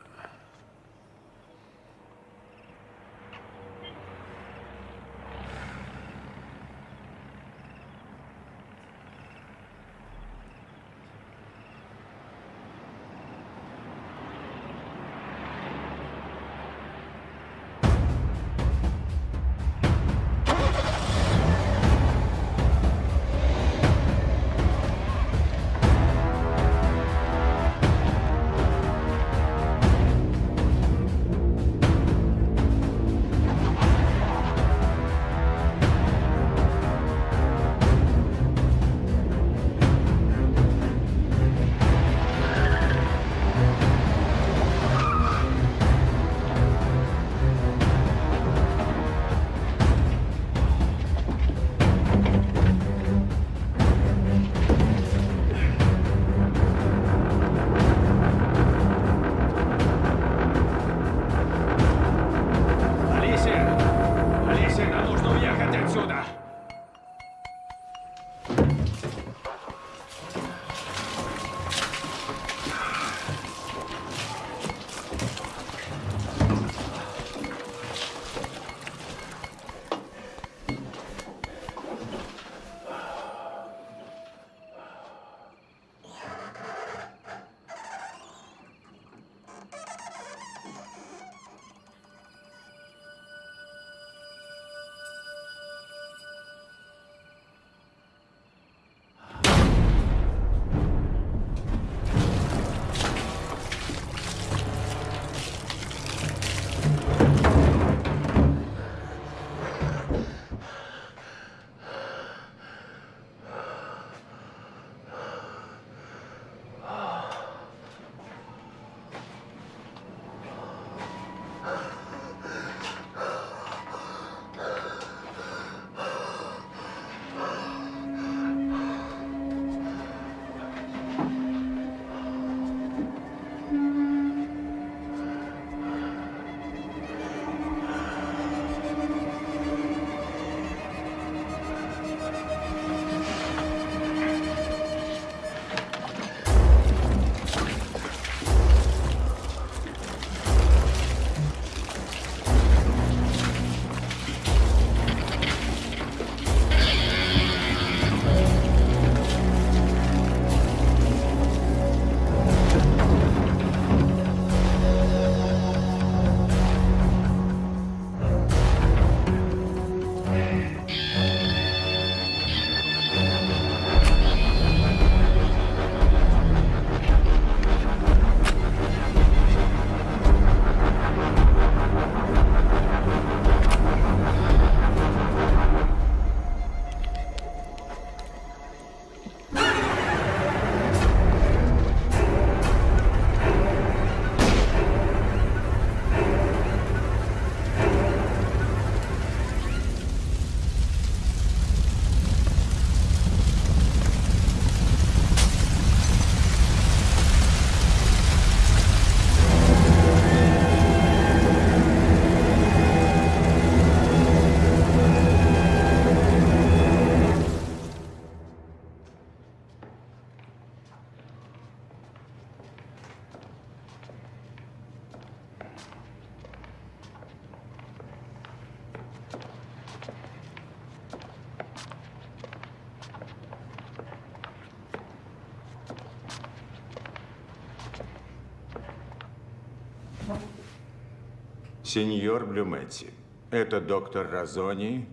S1: Сеньор Блюметти, это доктор Разони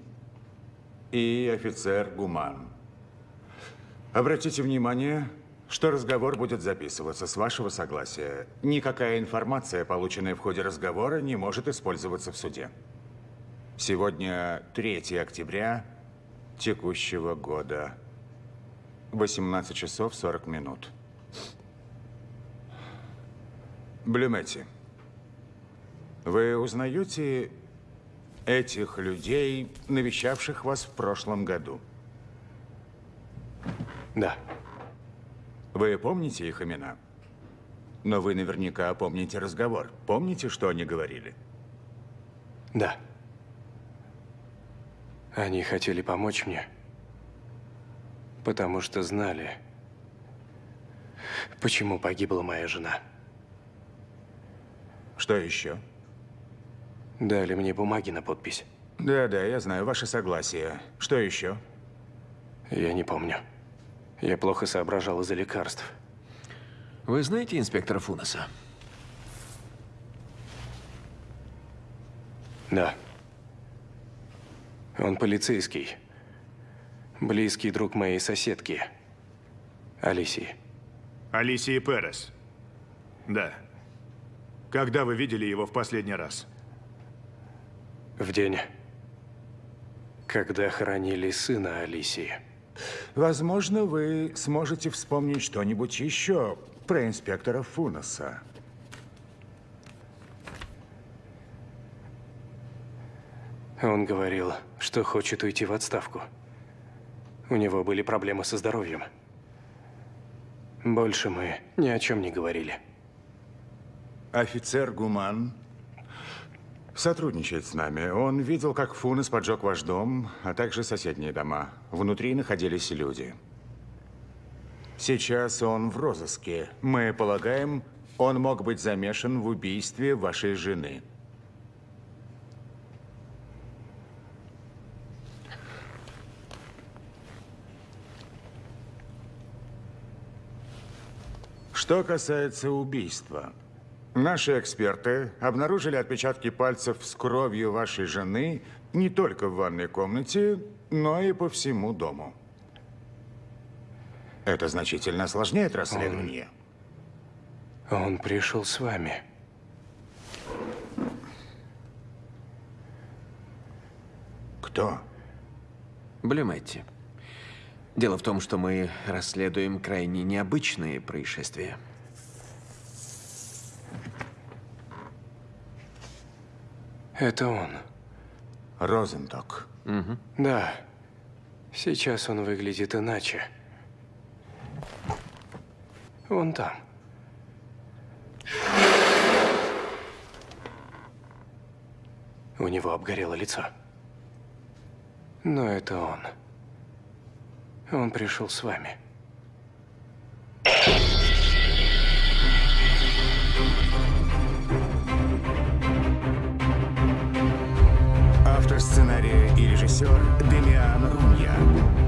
S1: и офицер Гуман. Обратите внимание, что разговор будет записываться с вашего согласия. Никакая информация, полученная в ходе разговора, не может использоваться в суде. Сегодня 3 октября текущего года. 18 часов 40 минут. Блюметти, вы узнаете этих людей, навещавших вас в прошлом году?
S2: Да.
S1: Вы помните их имена? Но вы наверняка помните разговор. Помните, что они говорили?
S2: Да. Они хотели помочь мне, потому что знали, почему погибла моя жена.
S1: Что еще?
S2: Дали мне бумаги на подпись.
S1: Да-да, я знаю, ваше согласие. Что еще?
S2: Я не помню. Я плохо соображал из-за лекарств.
S8: Вы знаете инспектора Фунаса?
S2: Да. Он полицейский. Близкий друг моей соседки. Алисии.
S7: Алисии Перес. Да. Когда вы видели его в последний раз?
S2: В день, когда хоронили сына Алисии.
S1: Возможно, вы сможете вспомнить что-нибудь еще про инспектора Фунаса.
S2: Он говорил, что хочет уйти в отставку. У него были проблемы со здоровьем. Больше мы ни о чем не говорили.
S1: Офицер Гуман сотрудничает с нами. Он видел, как Фунес поджег ваш дом, а также соседние дома. Внутри находились люди. Сейчас он в розыске. Мы полагаем, он мог быть замешан в убийстве вашей жены. Что касается убийства, наши эксперты обнаружили отпечатки пальцев с кровью вашей жены не только в ванной комнате, но и по всему дому. Это значительно осложняет расследование.
S2: Он, он пришел с вами.
S1: Кто?
S8: Блюметти. Дело в том, что мы расследуем крайне необычные происшествия.
S2: Это он.
S1: Розенток.
S8: Угу.
S2: Да. Сейчас он выглядит иначе. Вон там. У него обгорело лицо. Но это он. Он пришел с вами.
S1: Автор сценария и режиссер Демиан Рунья.